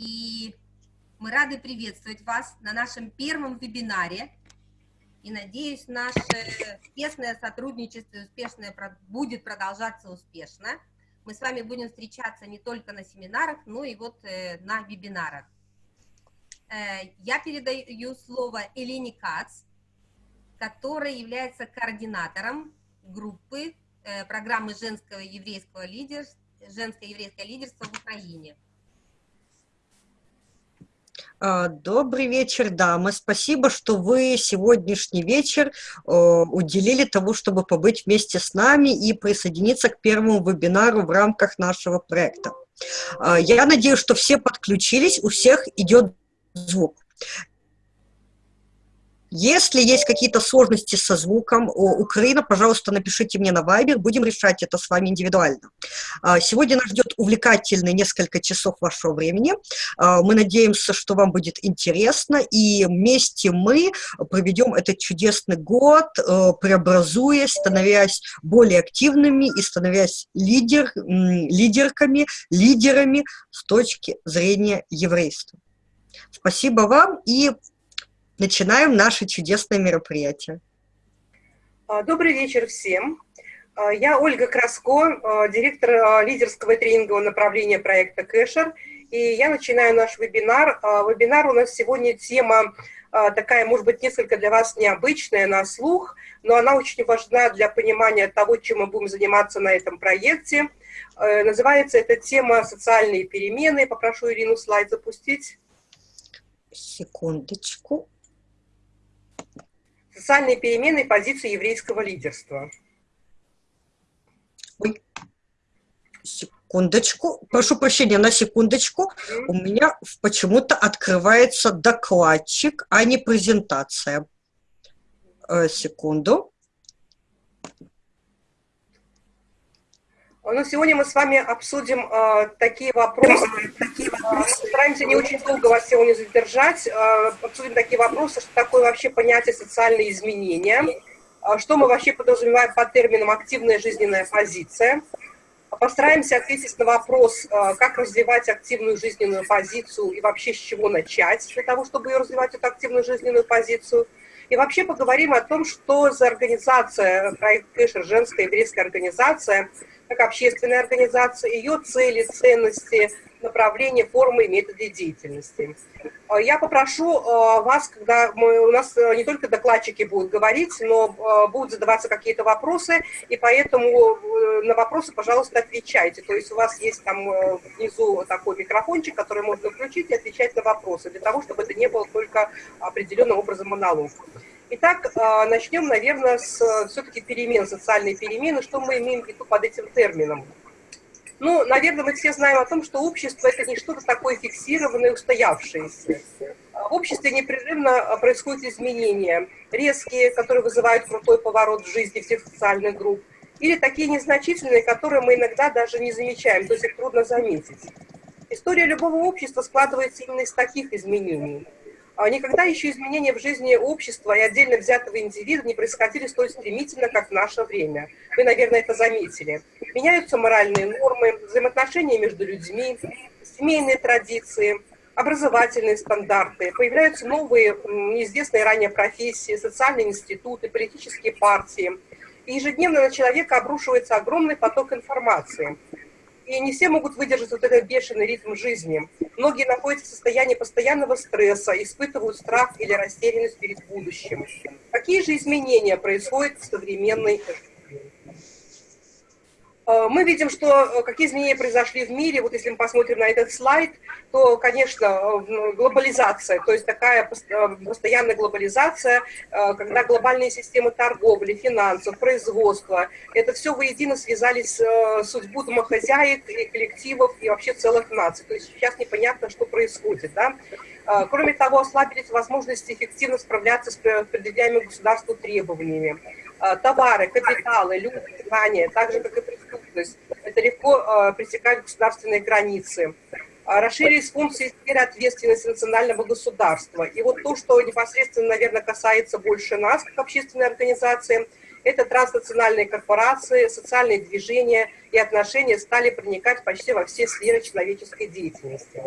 и мы рады приветствовать вас на нашем первом вебинаре. И надеюсь, наше тесное сотрудничество успешное будет продолжаться успешно. Мы с вами будем встречаться не только на семинарах, но и вот э, на вебинарах. Э, я передаю слово Елене Кац, которая является координатором группы э, программы женского еврейского лидерства, женское еврейское лидерство в Украине. А, добрый вечер, дамы. Спасибо, что вы сегодняшний вечер э, уделили тому, чтобы побыть вместе с нами и присоединиться к первому вебинару в рамках нашего проекта. А, я надеюсь, что все подключились, у всех идет звук. Если есть какие-то сложности со звуком, Украина, пожалуйста, напишите мне на Viber, будем решать это с вами индивидуально. А, сегодня нас ждет увлекательный несколько часов вашего времени. А, мы надеемся, что вам будет интересно, и вместе мы проведем этот чудесный год, э, преобразуясь, становясь более активными и становясь лидер, лидерками, лидерами с точки зрения еврейства. Спасибо вам и начинаем наше чудесное мероприятие. А, добрый вечер всем. А, я Ольга Краско, а, директор лидерского тренингового направления проекта Кэшер. И я начинаю наш вебинар. Вебинар у нас сегодня тема такая, может быть, несколько для вас необычная на слух, но она очень важна для понимания того, чем мы будем заниматься на этом проекте. Называется эта тема «Социальные перемены». Попрошу Ирину слайд запустить. Секундочку социальные перемены позиции еврейского лидерства. Ой, секундочку, прошу прощения, на секундочку. Mm -hmm. У меня почему-то открывается докладчик, а не презентация. Э, секунду. Но сегодня мы с вами обсудим э, такие вопросы. Такие вопросы. Постараемся не очень долго вас сегодня задержать. Э, обсудим такие вопросы, что такое вообще понятие социальные изменения, э, что мы вообще подразумеваем под термином активная жизненная позиция. Постараемся ответить на вопрос, э, как развивать активную жизненную позицию и вообще с чего начать для того, чтобы ее развивать, эту активную жизненную позицию. И вообще поговорим о том, что за организация, проект Кэшер, женская еврейская организация, как общественная организация, ее цели, ценности, направления, формы и методы деятельности. А, я попрошу а, вас, когда мы, у нас а, не только докладчики будут говорить, но будут задаваться какие-то вопросы, и поэтому э, на вопросы, пожалуйста, отвечайте. То есть у вас есть там э, внизу такой микрофончик, который можно включить и отвечать на вопросы, для того, чтобы это не было только определенным образом монолог. Итак, а, начнем, наверное, с все-таки перемен, социальной перемены. Что мы имеем в виду под этим термином? Ну, наверное, мы все знаем о том, что общество – это не что-то такое фиксированное, устоявшееся. В обществе непрерывно происходят изменения, резкие, которые вызывают крутой поворот в жизни всех социальных групп, или такие незначительные, которые мы иногда даже не замечаем, то есть их трудно заметить. История любого общества складывается именно из таких изменений – а никогда еще изменения в жизни общества и отдельно взятого индивида не происходили столь стремительно, как в наше время. Вы, наверное, это заметили. Меняются моральные нормы, взаимоотношения между людьми, семейные традиции, образовательные стандарты, появляются новые, неизвестные ранее профессии, социальные институты, политические партии. И ежедневно на человека обрушивается огромный поток информации – и не все могут выдержать вот этот бешеный ритм жизни. Многие находятся в состоянии постоянного стресса, испытывают страх или растерянность перед будущим. Какие же изменения происходят в современной Э, мы видим, что э, какие изменения произошли в мире. Вот если мы посмотрим на этот слайд, то, конечно, э, глобализация, то есть такая постоянная глобализация, когда глобальные системы торговли, финансов, производства, это все воедино связались с судьбу домохозяек и коллективов и вообще целых наций. То есть сейчас непонятно, что происходит. Да? Кроме того, ослабились возможности эффективно справляться с предъявляемыми государству требованиями. Товары, капиталы, люди, знания, так же, как и преступность. Это легко э, пресекать государственные границы. А, расширились функции сферы ответственности национального государства. И вот то, что непосредственно, наверное, касается больше нас, как общественной организации, это транснациональные корпорации, социальные движения и отношения стали проникать почти во все сферы человеческой деятельности.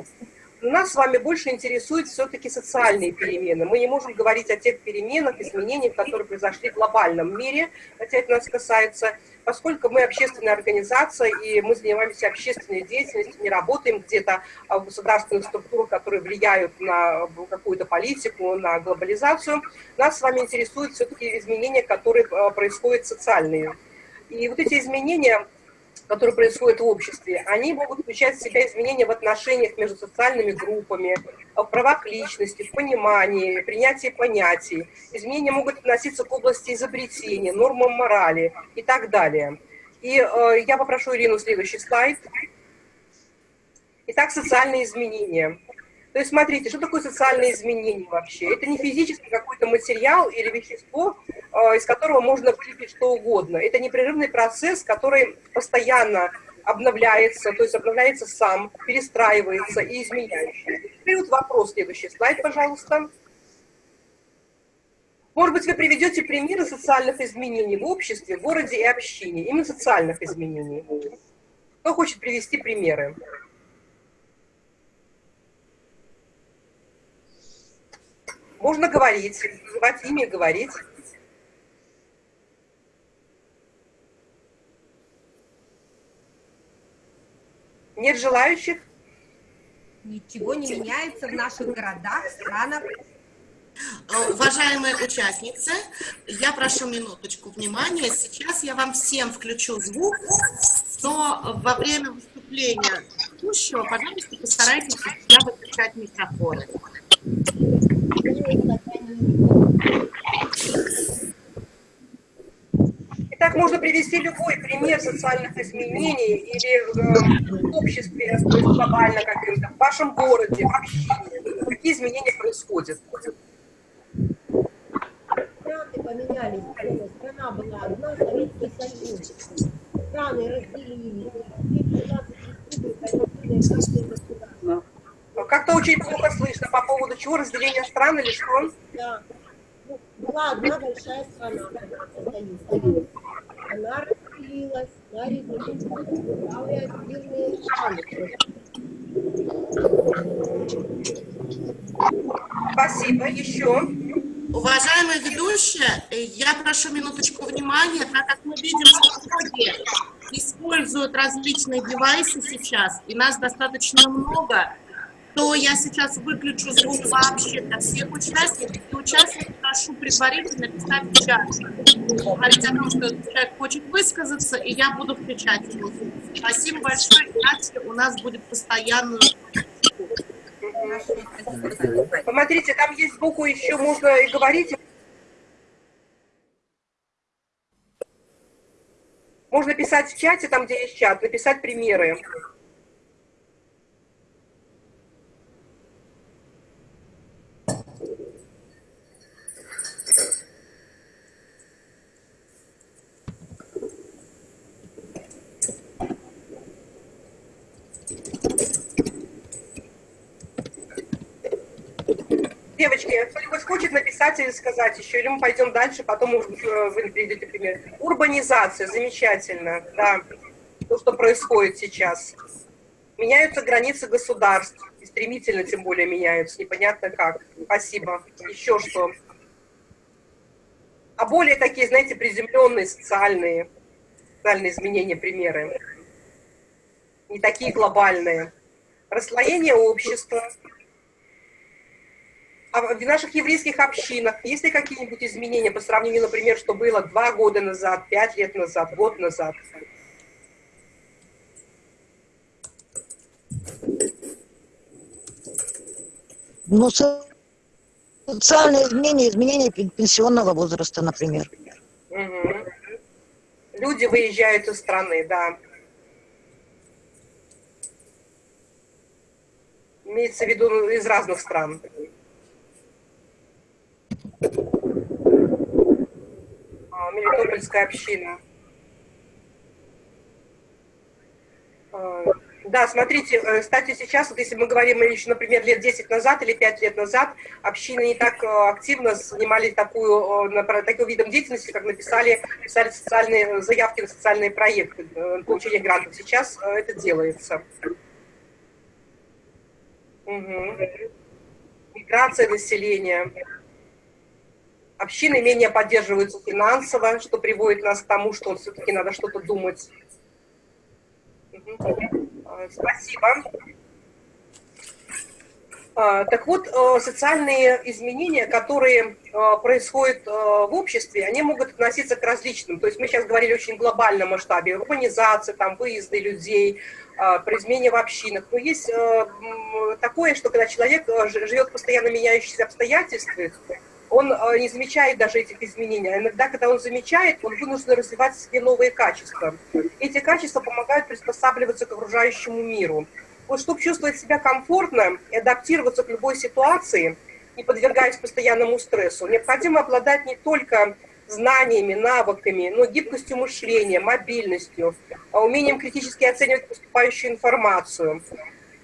Нас с вами больше интересуют все-таки социальные перемены. Мы не можем говорить о тех переменах, изменениях, которые произошли в глобальном мире, хотя это нас касается, поскольку мы общественная организация, и мы занимаемся общественной деятельностью, не работаем где-то в государственных структурах, которые влияют на какую-то политику, на глобализацию, нас с вами интересуют все-таки изменения, которые э, происходят социальные. И вот эти изменения которые происходят в обществе, они могут включать в себя изменения в отношениях между социальными группами, в правах личности, в понимании, принятии понятий. Изменения могут относиться к области изобретения, нормам морали и так далее. И э, я попрошу Ирину следующий слайд. Итак, социальные изменения. То есть смотрите, что такое социальные изменения вообще? Это не физический какой-то материал или вещество, из которого можно вылепить что угодно. Это непрерывный процесс, который постоянно обновляется, то есть обновляется сам, перестраивается и изменяется. Теперь вот вопрос, следующий слайд, пожалуйста. Может быть, вы приведете примеры социальных изменений в обществе, в городе и общине, именно социальных изменений. Кто хочет привести примеры? Можно говорить, называть имя, говорить. Нет желающих? Ничего не меняется в наших городах, странах. Э, уважаемые участницы, я прошу минуточку внимания. Сейчас я вам всем включу звук, но во время выступления ведущего, пожалуйста, постарайтесь я выключать микрофоны. Итак, можно привести любой пример социальных изменений или э, в обществе, то есть глобально каким-то, в вашем городе, в общине. Какие изменения происходят? Страны поменялись, страна была одна, Советский Союз. Страны разделились, 15 республик, как-то очень плохо слышно по поводу чего, разделения стран или что? Да. Ну, была одна большая страна. Она разделилась на отдельные страны. Спасибо. Еще? Уважаемые ведущие, я прошу минуточку внимания, так как мы видим, что многие используют различные девайсы сейчас, и нас достаточно много, то я сейчас выключу звук вообще для всех участников. И участников прошу предварительно писать в чат. Говорить о том, что человек хочет высказаться, и я буду включать его. Спасибо большое, иначе у нас будет постоянно... Посмотрите, там есть сбоку еще можно и говорить. Можно писать в чате, там, где есть чат, написать примеры. Девочки, кто-нибудь хочет написать или сказать еще, или мы пойдем дальше, потом э, вы приведете пример. Урбанизация, замечательно, да, то, что происходит сейчас. Меняются границы государств, и стремительно тем более меняются, непонятно как. Спасибо. Еще что? А более такие, знаете, приземленные социальные, социальные изменения, примеры. Не такие глобальные. Расслоение общества, в наших еврейских общинах есть ли какие-нибудь изменения по сравнению, например, что было два года назад, пять лет назад, год назад? Ну, социальные изменения, изменения пенсионного возраста, например. Угу. Люди выезжают из страны, да. Имеется в виду из разных стран. А, Мелитопольская община. А, да, смотрите, э, кстати, сейчас, вот если мы говорим еще, например, лет 10 назад или 5 лет назад, общины не так э, активно занимались такую, э, таким видом деятельности, как написали, писали социальные заявки на социальные проекты, получения грантов. Сейчас это делается. Угу. Миграция населения. Общины менее поддерживаются финансово, что приводит нас к тому, что все-таки надо что-то думать. Угу. Спасибо. А, так вот, э, социальные изменения, которые э, происходят э, в обществе, они могут относиться к различным. То есть мы сейчас говорили очень глобальном масштабе, урбанизация, там, выезды людей, при измене в общинах. Но есть такое, что когда человек живет в постоянно меняющихся обстоятельствах, он не замечает даже этих изменений. А иногда, когда он замечает, он вынужден развивать себе новые качества. Эти качества помогают приспосабливаться к окружающему миру. Вот чтобы чувствовать себя комфортно и адаптироваться к любой ситуации, не подвергаясь постоянному стрессу, необходимо обладать не только знаниями, навыками, но гибкостью мышления, мобильностью, а умением критически оценивать поступающую информацию.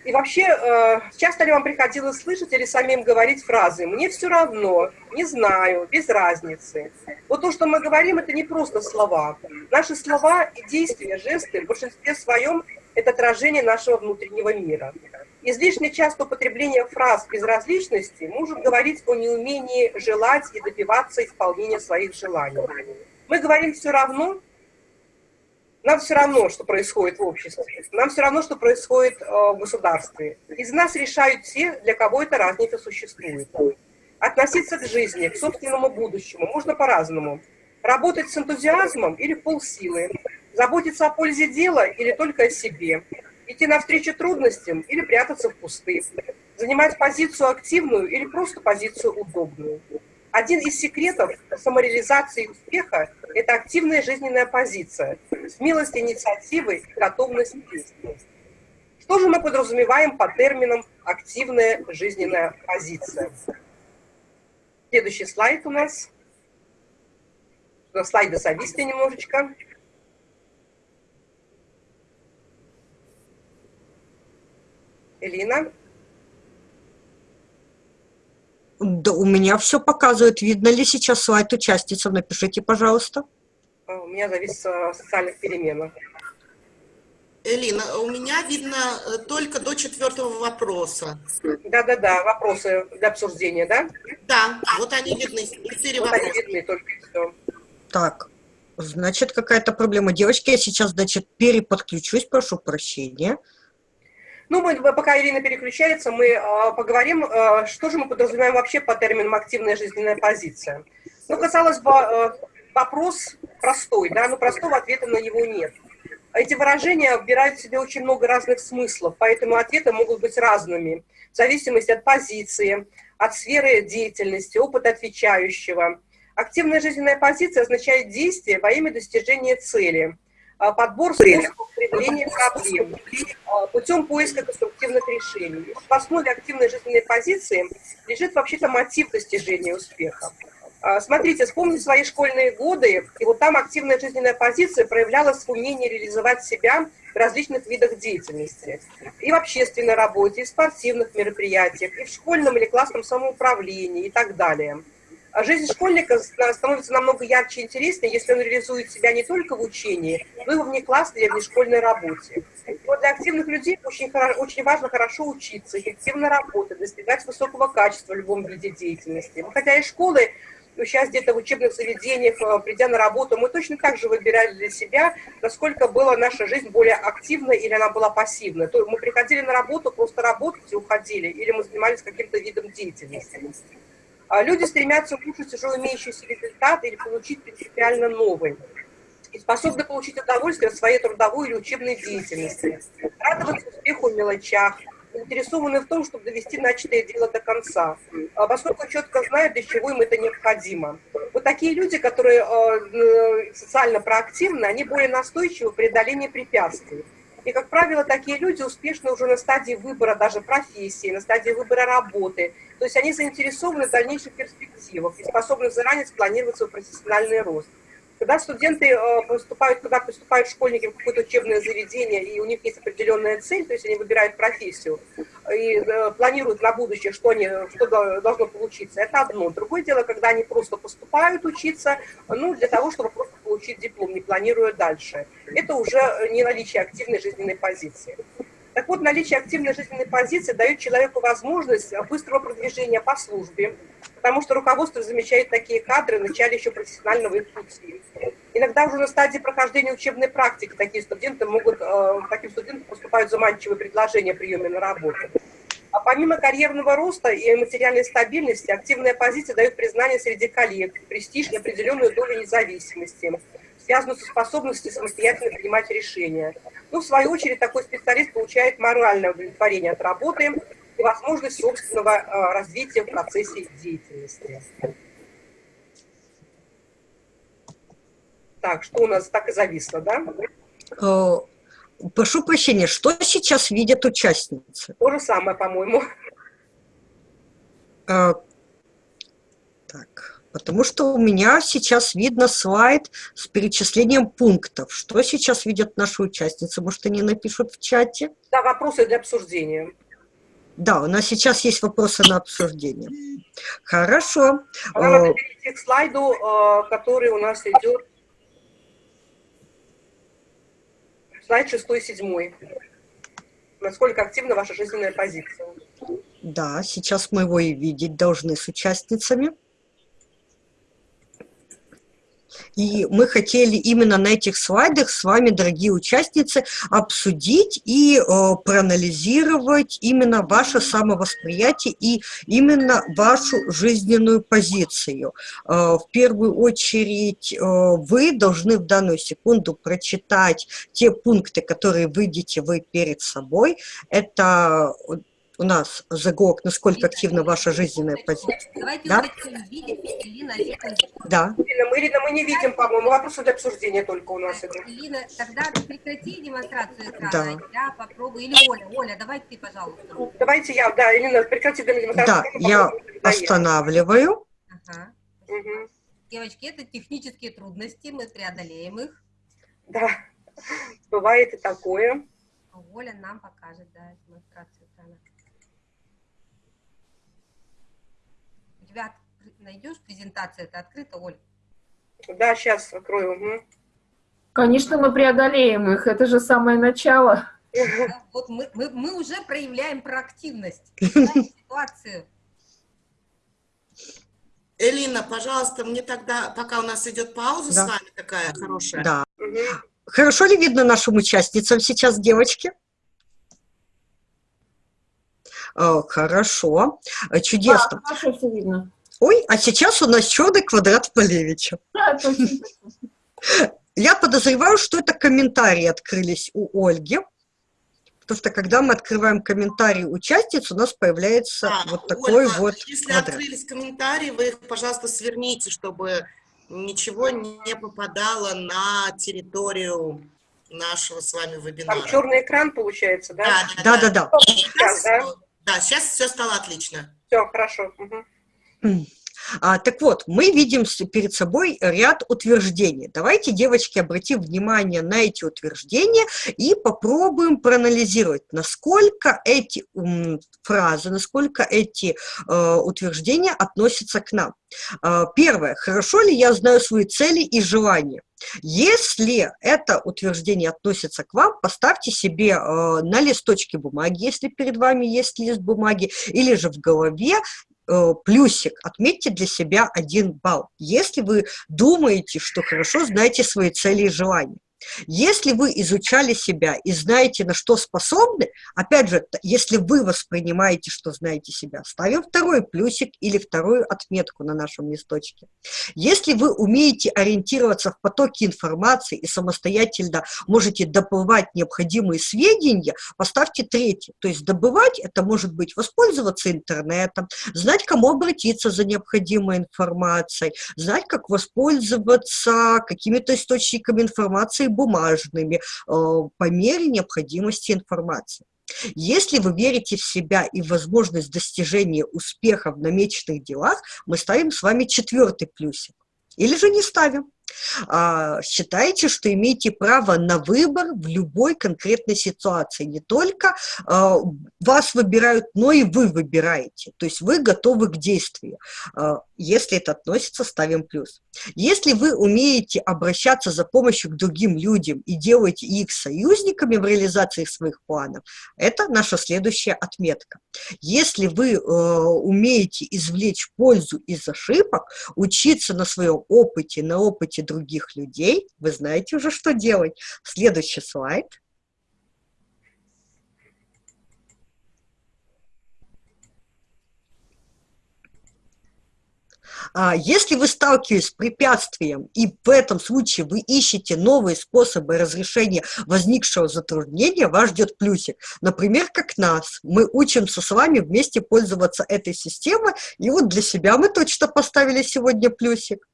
И вообще, э, часто ли вам приходилось слышать или самим говорить фразы «мне все равно», «не знаю», «без разницы». Вот то, что мы говорим, это не просто слова. Наши слова и действия, жесты в большинстве своем это отражение нашего внутреннего мира. Излишне часто употребление фраз безразличности может говорить о неумении желать и добиваться исполнения своих желаний. Мы говорим все равно, нам все равно, что происходит в обществе, нам все равно, что происходит э, в государстве. Из нас решают те, для кого эта разница существует. Относиться к жизни, к собственному будущему можно по-разному. Работать с энтузиазмом или полсилы, Заботиться о пользе дела или только о себе? Идти навстречу трудностям или прятаться в кусты? Занимать позицию активную или просто позицию удобную? Один из секретов самореализации успеха – это активная жизненная позиция, смелость инициативы и готовность действовать. Что же мы подразумеваем по терминам «активная жизненная позиция»? Следующий слайд у нас. Слайды зависли немножечко. Элина? Да, у меня все показывает. Видно ли сейчас слайд участница? Напишите, пожалуйста. А, у меня завис от социальных переменах. Элина, у меня видно э, только до четвертого вопроса. Да-да-да, вопросы для обсуждения, да? Да, вот они видны, четыре вот вопроса. они видны только все. Так, значит, какая-то проблема. Девочки, я сейчас, значит, переподключусь, прошу прощения. Ну, мы, пока Ирина переключается, мы э, поговорим, э, что же мы подразумеваем вообще по термину «активная жизненная позиция». Ну, казалось бы, э, вопрос простой, да, но простого ответа на него нет. Эти выражения вбирают в себя очень много разных смыслов, поэтому ответы могут быть разными, в зависимости от позиции, от сферы деятельности, опыта отвечающего. Активная жизненная позиция означает действие во имя достижения цели – подбор способов преодоления проблем а, путем поиска конструктивных решений. В основе активной жизненной позиции лежит вообще-то мотив достижения успеха. А, смотрите, вспомните свои школьные годы, и вот там активная жизненная позиция проявлялась в умении реализовать себя в различных видах деятельности. И в общественной работе, и в спортивных мероприятиях, и в школьном или классном самоуправлении и так далее. А жизнь школьника становится намного ярче и интереснее, если он реализует себя не только в учении, но и во внеклассной или внешкольной работе. вот для активных людей очень, очень важно хорошо учиться, эффективно работать, достигать высокого качества в любом виде деятельности. Хотя и школы сейчас где-то в учебных заведениях, э, придя на работу, мы точно так же выбирали для себя, насколько была наша жизнь более активной или она была пассивной. То мы приходили на работу, просто работать и уходили, или мы занимались каким-то видом деятельности. А люди стремятся улучшить уже имеющийся результат или получить принципиально новый. И способны получить удовольствие от своей трудовой или учебной деятельности, радоваться успеху в мелочах, заинтересованы в том, чтобы довести начатое дело до конца, а поскольку четко знают, для чего им это необходимо. Вот такие люди, которые э, социально проактивны, они более настойчивы в преодолении препятствий. И, как правило, такие люди успешны уже на стадии выбора даже профессии, на стадии выбора работы. То есть они заинтересованы в дальнейших перспективах и способны заранее спланировать свой профессиональный рост. Когда студенты э, поступают, когда поступают школьники в какое-то учебное заведение, и у них есть определенная цель, то есть они выбирают профессию и э, планируют на будущее, что, они, что должно получиться, это одно. Другое дело, когда они просто поступают учиться, ну, для того, чтобы просто получить диплом, не планируя дальше. Это уже не наличие активной жизненной позиции. Так вот, наличие активной жизненной позиции дает человеку возможность быстрого продвижения по службе, потому что руководство замечает такие кадры в начале еще профессионального их пути. Иногда уже на стадии прохождения учебной практики такие студенты могут, э, таким студентам поступают заманчивые предложения о приеме на работу. А помимо карьерного роста и материальной стабильности, активная позиция дает признание среди коллег, престиж и определенную долю независимости, связанную со способностью самостоятельно принимать решения. Ну, в свою очередь, такой специалист получает моральное удовлетворение от работы и возможность собственного э, развития в процессе деятельности. Так, что у нас так и зависло, да? Э, Прошу прощения, что сейчас видят участницы? То же самое, по-моему. Э, Так, потому что у меня сейчас видно слайд с перечислением пунктов. Что сейчас видят наши участницы? Может, они напишут в чате? Да, вопросы для обсуждения. Да, у нас сейчас есть вопросы на обсуждение. Хорошо. Нам надо перейти к слайду, э, который у нас идет. Слайд шестой и седьмой. Насколько активна ваша жизненная позиция? Да, сейчас мы его и видеть должны с участницами. И мы хотели именно на этих слайдах с вами, дорогие участницы, обсудить и э, проанализировать именно ваше самовосприятие и именно вашу жизненную позицию. Э, в первую очередь э, вы должны в данную секунду прочитать те пункты, которые видите вы перед собой. Это у нас загок, насколько активна ваша жизненная позиция. Давайте Да? хотим видеть Ирина, секундочку. Да. Ирина, мы, Ирина, мы не видим, по-моему, вопросы для обсуждения только у нас идут. Ирина, тогда прекрати демонстрацию экрана, Да. я попробую. Или Оля, Оля, давай ты, пожалуйста. Давайте я, да, Ирина, прекрати меня. Да, я останавливаю. Ага. Мгм. Девочки, это технические трудности, мы преодолеем их. Да, бывает и такое. Оля нам покажет, да, демонстрацию экрана. У тебя найдешь презентация, это открыта, Оль? Да, сейчас открою. мгм. Конечно, мы преодолеем их. Это же самое начало. Да, Вот мы, мы, мы уже проявляем проактивность, ситуацию. Элина, пожалуйста, мне тогда, пока у нас идет пауза Да. с вами такая хорошая, Да. Мгм. Хорошо ли видно нашим участницам сейчас, девочки? Э, Хорошо, Э, чудесно. Хорошо все видно. Ой, а сейчас у нас черный квадрат Полевича. Да. Я подозреваю, что это комментарии открылись у Ольги, потому что когда мы открываем комментарии участниц, у нас появляется Да, вот такой Ольга, вот Если квадрат. открылись комментарии, вы их, пожалуйста, сверните, чтобы ничего не попадало на территорию нашего с вами вебинара. Там черный экран получается, да? Да-да-да. Сейчас, да? Да, сейчас все стало отлично. Все, хорошо. Мгм. А, так вот, мы видим перед собой ряд утверждений. Давайте, девочки, обратим внимание на эти утверждения и попробуем проанализировать, насколько эти м, фразы, насколько эти э, утверждения относятся к нам. А, первое. Хорошо ли я знаю свои цели и желания? Если это утверждение относится к вам, поставьте себе э, на листочке бумаги, если перед вами есть лист бумаги, или же в голове э, плюсик, отметьте для себя один балл, если вы думаете, что хорошо знаете свои цели и желания. Если вы изучали себя и знаете, на что способны, опять же, если вы воспринимаете, что знаете себя, ставим второй плюсик или вторую отметку на нашем листочке. Если вы умеете ориентироваться в потоке информации и самостоятельно можете добывать необходимые сведения, поставьте третий. То есть добывать – это может быть воспользоваться интернетом, знать, кому обратиться за необходимой информацией, знать, как воспользоваться какими-то источниками информации бумажными э, по мере необходимости информации. Если вы верите в себя и в возможность достижения успеха в намеченных делах, мы ставим с вами четвертый плюсик. Или же не ставим. А, считайте, что имеете право на выбор в любой конкретной ситуации. Не только а, вас выбирают, но и вы выбираете. То есть вы готовы к действию. А, если это относится, ставим плюс. Если вы умеете обращаться за помощью к другим людям и делаете их союзниками в реализации своих планов, это наша следующая отметка. Если вы э, умеете извлечь пользу из ошибок, учиться на своем опыте, на опыте других людей, вы знаете уже, что делать. Следующий слайд. А, если вы сталкиваетесь с препятствием, и в этом случае вы ищете новые способы разрешения возникшего затруднения, вас ждет плюсик. Например, как нас. Мы учимся с вами вместе пользоваться этой системой, и вот для себя мы точно поставили сегодня плюсик.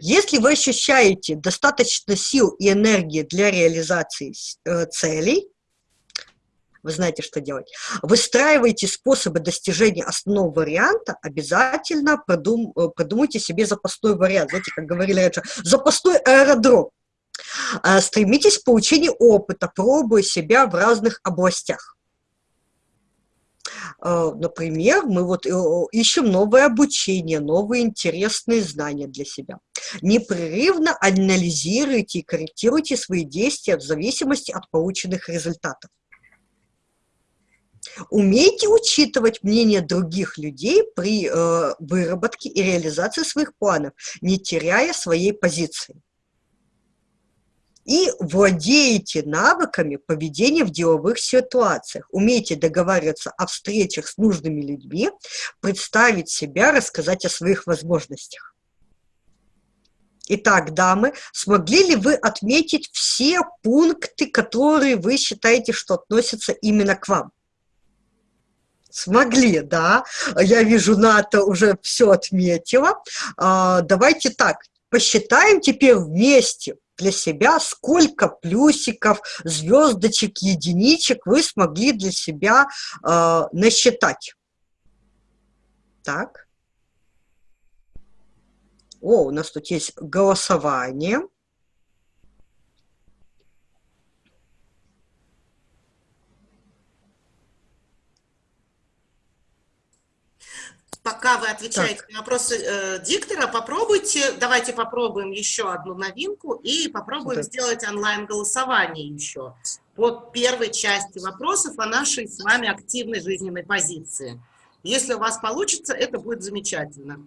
Если вы ощущаете достаточно сил и энергии для реализации э, целей, вы знаете, что делать. Выстраивайте способы достижения основного варианта, обязательно продум, э, продумайте себе запасной вариант. Знаете, как говорили раньше, запасной аэродром. А, стремитесь к получению опыта, пробуя себя в разных областях. А, например, мы вот э, ищем новое обучение, новые интересные знания для себя. Непрерывно анализируйте и корректируйте свои действия в зависимости от полученных результатов. Умейте учитывать мнение других людей при э, выработке и реализации своих планов, не теряя своей позиции. И владеете навыками поведения в деловых ситуациях. Умейте договариваться о встречах с нужными людьми, представить себя, рассказать о своих возможностях. Итак, дамы, смогли ли вы отметить все пункты, которые вы считаете, что относятся именно к вам? Смогли, да. Я вижу, НАТО уже все отметила. А, давайте так, посчитаем теперь вместе для себя, сколько плюсиков, звездочек, единичек вы смогли для себя э, насчитать. Так. О, у нас тут есть голосование. Пока вы отвечаете так. на вопросы э, диктора, попробуйте, давайте попробуем еще одну новинку и попробуем так. сделать онлайн-голосование еще по первой части вопросов о нашей с вами активной жизненной позиции. Если у вас получится, это будет замечательно.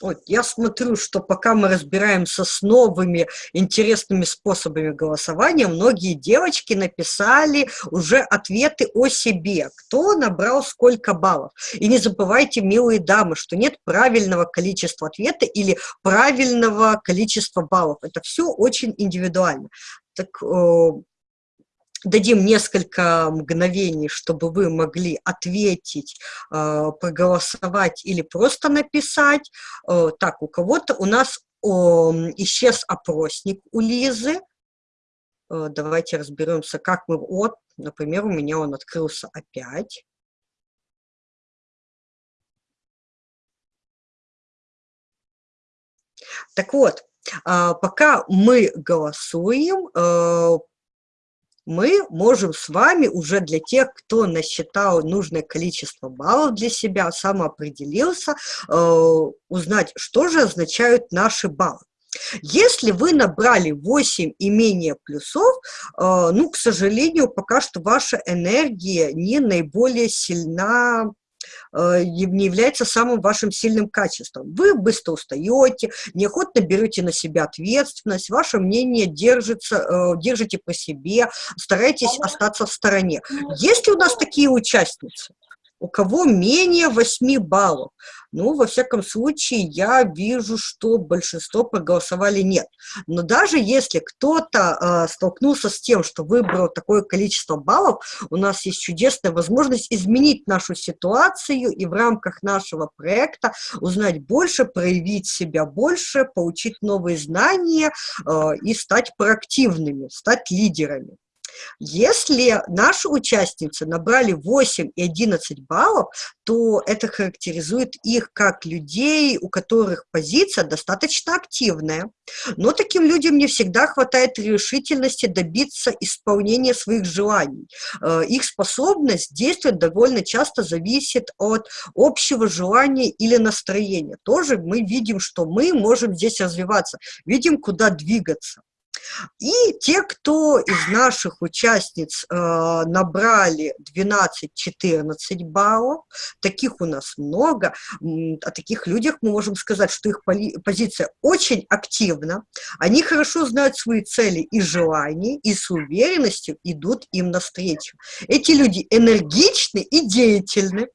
Вот, я смотрю, что пока мы разбираемся с новыми интересными способами голосования, многие девочки написали уже ответы о себе, кто набрал сколько баллов. И не забывайте, милые дамы, что нет правильного количества ответа или правильного количества баллов. Это все очень индивидуально. Так э, дадим несколько мгновений, чтобы вы могли ответить, э, проголосовать или просто написать. Э, так, у кого-то у нас исчез опросник у Лизы. Э, давайте разберемся, как мы... Вот, например, у меня он открылся опять. Так вот, пока мы голосуем, мы можем с вами уже для тех, кто насчитал нужное количество баллов для себя, самоопределился, э, узнать, что же означают наши баллы. Если вы набрали 8 и менее плюсов, э, ну, к сожалению, пока что ваша энергия не наиболее сильна не является самым вашим сильным качеством. Вы быстро устаете, неохотно берете на себя ответственность, ваше мнение держится, э, держите по себе, старайтесь остаться в стороне. Есть ли у нас такие участницы? У кого менее 8 баллов. Ну, во всяком случае, я вижу, что большинство проголосовали нет. Но даже если кто-то э, столкнулся с тем, что выбрал такое количество баллов, у нас есть чудесная возможность изменить нашу ситуацию и в рамках нашего проекта узнать больше, проявить себя больше, получить новые знания э, и стать проактивными, стать лидерами. Если наши участницы набрали 8 и 11 баллов, то это характеризует их как людей, у которых позиция достаточно активная. Но таким людям не всегда хватает решительности добиться исполнения своих желаний. Э, их способность действовать довольно часто зависит от общего желания или настроения. Тоже мы видим, что мы можем здесь развиваться, видим, куда двигаться. И те, кто из наших участниц э, набрали 12-14 баллов, таких у нас много, о таких людях мы можем сказать, что их позиция очень активна, они хорошо знают свои цели и желания, и с уверенностью идут им навстречу. Эти люди энергичны и деятельны,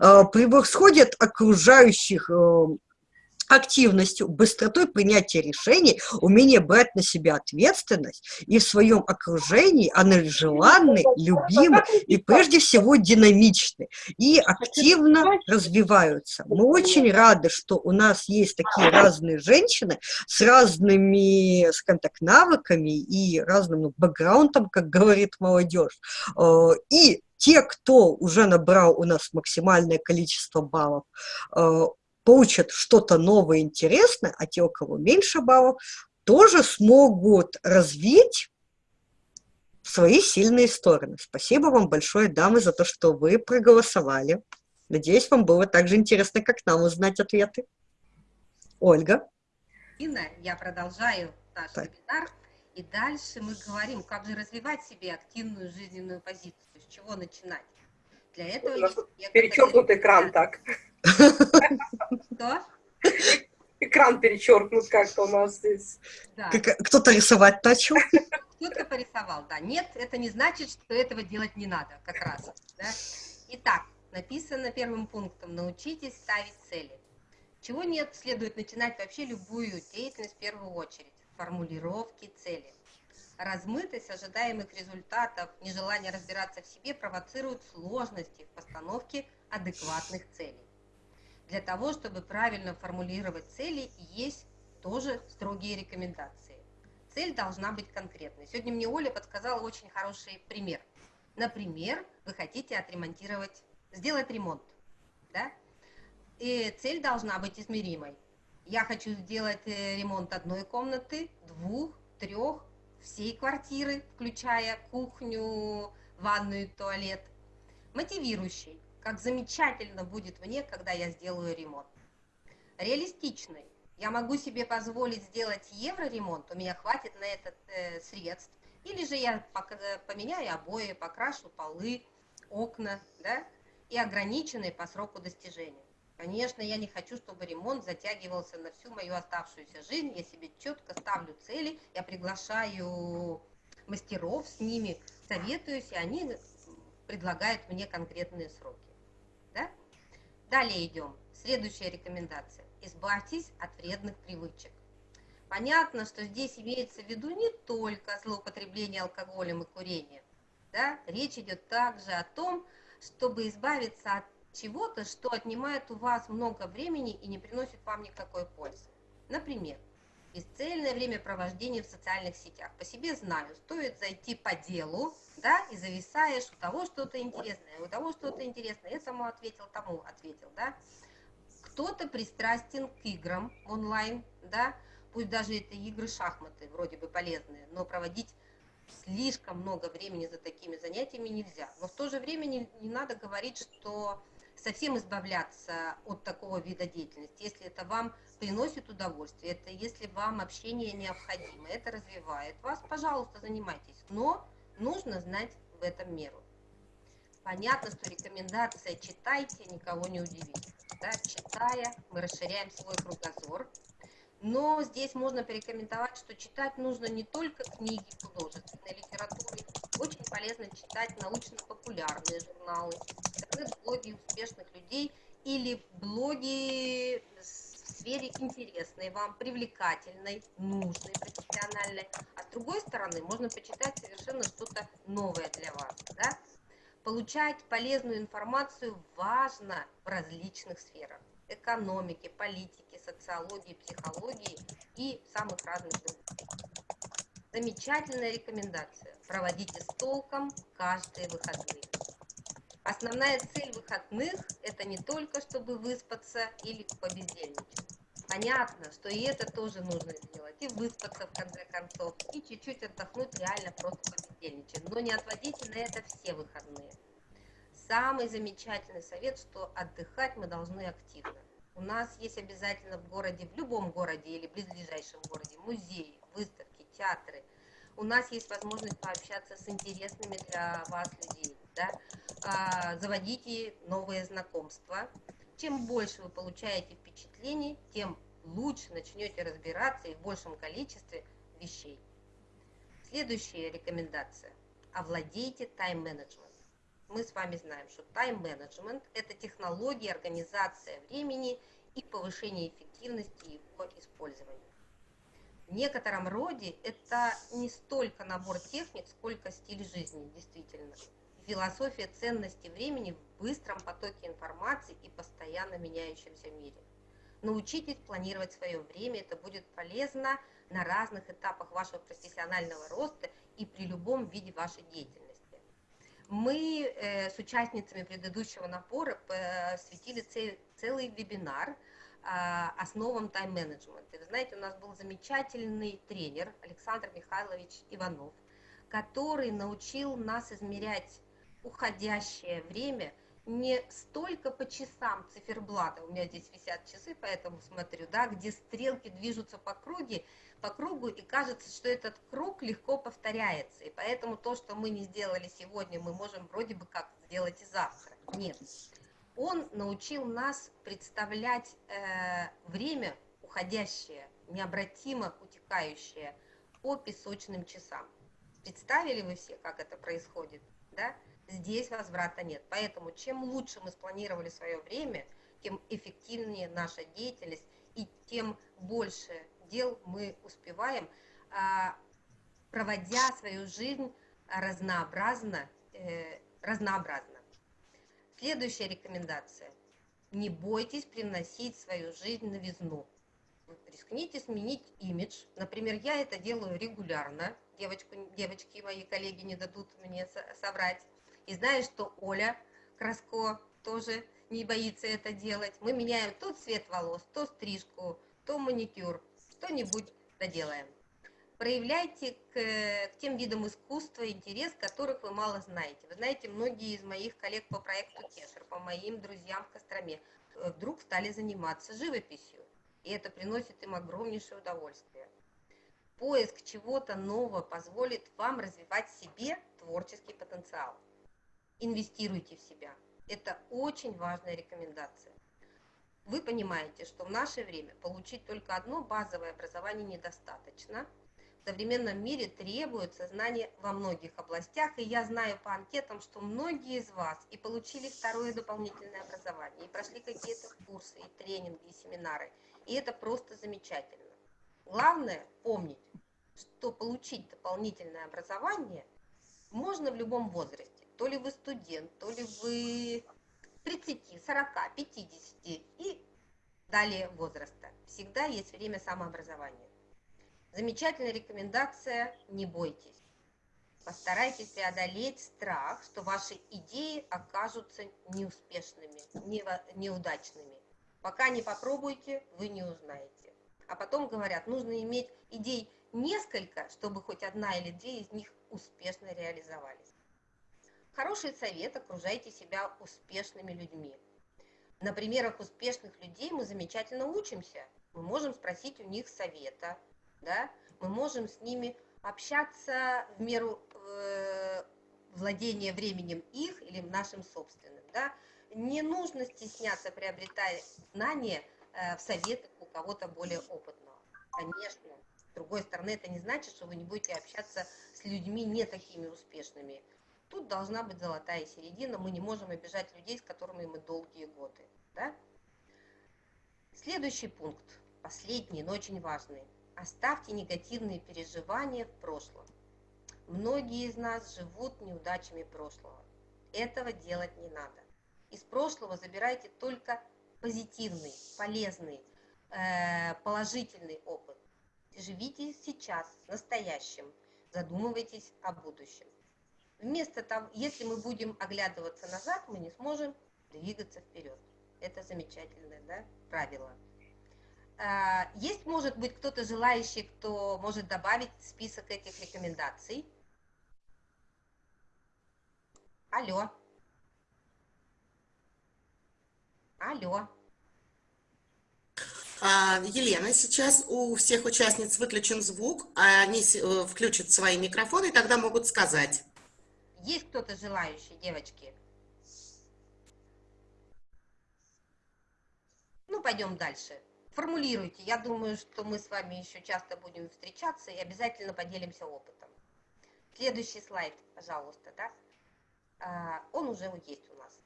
э, превосходят окружающих э, активностью, быстротой принятия решений, умение брать на себя ответственность и в своем окружении она желанны, любимы и прежде всего динамичны и активно развиваются. Мы очень рады, что у нас есть такие разные женщины с разными, скажем так, навыками и разным ну, бэкграундом, как говорит молодежь. Э, и те, кто уже набрал у нас максимальное количество баллов, э, получат что-то новое, интересное, а те, у кого меньше баллов, тоже смогут развить свои сильные стороны. Спасибо вам большое, дамы, за то, что вы проголосовали. Надеюсь, вам было так же интересно, как нам узнать ответы. Ольга. Инна, я продолжаю наш так. вебинар. И дальше мы говорим, как же развивать себе активную жизненную позицию, с чего начинать. Для этого У нас перечеркнут экран так. Что? Экран перечеркнут как-то у нас здесь. Да. Кто-то рисовать начал. Кто-то порисовал, да. Нет, это не значит, что этого делать не надо, как раз. Да? Итак, написано первым пунктом, научитесь ставить цели. Чего нет, следует начинать вообще любую деятельность в первую очередь. Формулировки цели. Размытость ожидаемых результатов, нежелание разбираться в себе провоцируют сложности в постановке адекватных целей. Для того, чтобы правильно формулировать цели, есть тоже строгие рекомендации. Цель должна быть конкретной. Сегодня мне Оля подсказала очень хороший пример. Например, вы хотите отремонтировать, сделать ремонт. Да? И цель должна быть измеримой. Я хочу сделать э, ремонт одной комнаты, двух, трех, всей квартиры, включая кухню, ванную, туалет. Мотивирующий как замечательно будет мне, когда я сделаю ремонт. Реалистичный. Я могу себе позволить сделать евро-ремонт, у меня хватит на этот э, средств. Или же я поменяю обои, покрашу полы, окна, да, и ограниченные по сроку достижения. Конечно, я не хочу, чтобы ремонт затягивался на всю мою оставшуюся жизнь. Я себе четко ставлю цели, я приглашаю мастеров с ними, советуюсь, и они предлагают мне конкретные сроки. Далее идем. Следующая рекомендация. Избавьтесь от вредных привычек. Понятно, что здесь имеется в виду не только злоупотребление алкоголем и курением. Да? Речь идет также о том, чтобы избавиться от чего-то, что отнимает у вас много времени и не приносит вам никакой пользы. Например, бесцельное времяпровождение в социальных сетях. По себе знаю, стоит зайти по делу, да, и зависаешь, у того что-то интересное, у того что-то интересное, я самому ответил, тому ответил, да. Кто-то пристрастен к играм онлайн, да, пусть даже это игры шахматы, вроде бы полезные, но проводить слишком много времени за такими занятиями нельзя. Но в то же время не, не надо говорить, что совсем избавляться от такого вида деятельности, если это вам приносит удовольствие, это если вам общение необходимо, это развивает вас, пожалуйста, занимайтесь. Но нужно знать в этом меру. Понятно, что рекомендация «читайте» никого не удивит. Да? Читая, мы расширяем свой кругозор. Но здесь можно порекомендовать, что читать нужно не только книги художественной литературы. Очень полезно читать научно-популярные журналы, интернет-блоги успешных людей или блоги в сфере интересной вам, привлекательной, нужной, профессиональной. А с другой стороны, можно почитать совершенно что-то новое для вас. Да? Получать полезную информацию важно в различных сферах. Экономики, политики, социологии, психологии и самых разных других. Замечательная рекомендация. Проводите с толком каждые выходные. Основная цель выходных – это не только, чтобы выспаться или побездельничать. Понятно, что и это тоже нужно сделать, и выспаться в конце концов, и чуть-чуть отдохнуть реально просто побездельничать. Но не отводите на это все выходные. Самый замечательный совет, что отдыхать мы должны активно. У нас есть обязательно в городе, в любом городе или близлежащем городе музеи, выставки, театры. У нас есть возможность пообщаться с интересными для вас людей. Да? А, заводите новые знакомства. Чем больше вы получаете впечатлений, тем лучше начнете разбираться и в большем количестве вещей. Следующая рекомендация. Овладейте тайм-менеджментом. Мы с вами знаем, что тайм-менеджмент – это технология, организация времени и повышение эффективности его использования. В некотором роде это не столько набор техник, сколько стиль жизни, действительно. Философия ценности времени в быстром потоке информации и постоянно меняющемся мире. Научитесь планировать свое время, это будет полезно на разных этапах вашего профессионального роста и при любом виде вашей деятельности. Мы э, с участницами предыдущего напора посвятили целый вебинар а, основам тайм-менеджмента. Вы знаете, у нас был замечательный тренер Александр Михайлович Иванов, который научил нас измерять уходящее время не столько по часам циферблата, у меня здесь висят часы, поэтому смотрю, да, где стрелки движутся по кругу, по кругу, и кажется, что этот круг легко повторяется, и поэтому то, что мы не сделали сегодня, мы можем вроде бы как сделать и завтра. Нет, он научил нас представлять э, время уходящее, необратимо утекающее по песочным часам. Представили вы все, как это происходит? Да? Здесь возврата нет. Поэтому чем лучше мы спланировали свое время, тем эффективнее наша деятельность и тем больше дел мы успеваем, а, проводя свою жизнь разнообразно, э, разнообразно. Следующая рекомендация. Не бойтесь приносить свою жизнь новизну. Рискните сменить имидж. Например, я это делаю регулярно. Девочку, девочки, мои коллеги не дадут мне соврать. И знаю, что Оля Краско тоже не боится это делать. Мы меняем то цвет волос, то стрижку, то маникюр. Что-нибудь доделаем проявляйте к, к тем видам искусства интерес, которых вы мало знаете. Вы знаете, многие из моих коллег по проекту Кесар, по моим друзьям в Костроме, э, вдруг стали заниматься живописью. И это приносит им огромнейшее удовольствие. Поиск чего-то нового позволит вам развивать себе творческий потенциал. Инвестируйте в себя. Это очень важная рекомендация. Вы понимаете, что в наше время получить только одно базовое образование недостаточно – в современном мире требуется знание во многих областях, и я знаю по анкетам, что многие из вас и получили второе дополнительное образование, и прошли какие-то курсы, и тренинги, и семинары, и это просто замечательно. Главное помнить, что получить дополнительное образование можно в любом возрасте. То ли вы студент, то ли вы 30, 40, 50 и далее возраста. Всегда есть время самообразования. Замечательная рекомендация – не бойтесь. Постарайтесь преодолеть страх, что ваши идеи окажутся неуспешными, неудачными. Пока не попробуйте, вы не узнаете. А потом говорят, нужно иметь идей несколько, чтобы хоть одна или две из них успешно реализовались. Хороший совет – окружайте себя успешными людьми. На примерах успешных людей мы замечательно учимся. Мы можем спросить у них совета, да, мы можем с ними общаться в меру э, владения временем их или нашим собственным. Да. Не нужно стесняться, приобретая знания э, в советах у кого-то более опытного. Конечно, с другой стороны, это не значит, что вы не будете общаться с людьми не такими успешными. Тут должна быть золотая середина, мы не можем обижать людей, с которыми мы долгие годы. Да? Следующий пункт, последний, но очень важный. Оставьте негативные переживания в прошлом. Многие из нас живут неудачами прошлого. Этого делать не надо. Из прошлого забирайте только позитивный, полезный, э, положительный опыт. Живите сейчас, настоящим. задумывайтесь о будущем. Вместо того, если мы будем оглядываться назад, мы не сможем двигаться вперед. Это замечательное да, правило. А, есть, может быть, кто-то желающий, кто может добавить список этих рекомендаций? Алло. Алло. А, Елена, сейчас у всех участниц выключен звук, а они э, включат свои микрофоны и тогда могут сказать. Есть кто-то желающий, девочки? Ну, пойдем дальше. Формулируйте. Я думаю, что мы с вами еще часто будем встречаться и обязательно поделимся опытом. Следующий слайд, пожалуйста, да? А, Он уже есть у нас.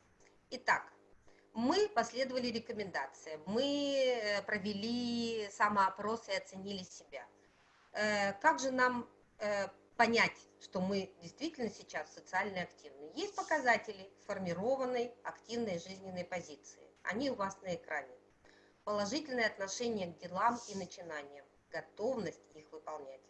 Итак, мы последовали рекомендациям, мы э, провели самоопрос и оценили себя. Э, Как же нам э, понять, что мы действительно сейчас социально активны? Есть показатели сформированной активной жизненной позиции. Они у вас на экране. Положительное отношение к делам и начинаниям, готовность их выполнять.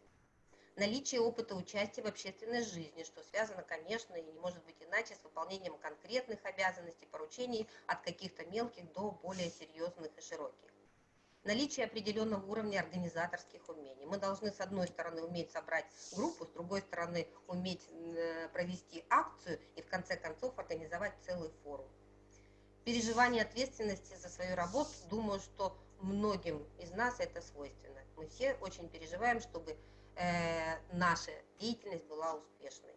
Наличие опыта участия в общественной жизни, что связано, конечно, и не может быть иначе с выполнением конкретных обязанностей, поручений от каких-то мелких до более серьезных и широких. Наличие определенного уровня организаторских умений. Мы должны, с одной стороны, уметь собрать группу, с другой стороны, уметь э, провести акцию и, в конце концов, организовать целый форум. Переживание ответственности за свою работу, думаю, что многим из нас это свойственно. Мы все очень переживаем, чтобы э, наша деятельность была успешной.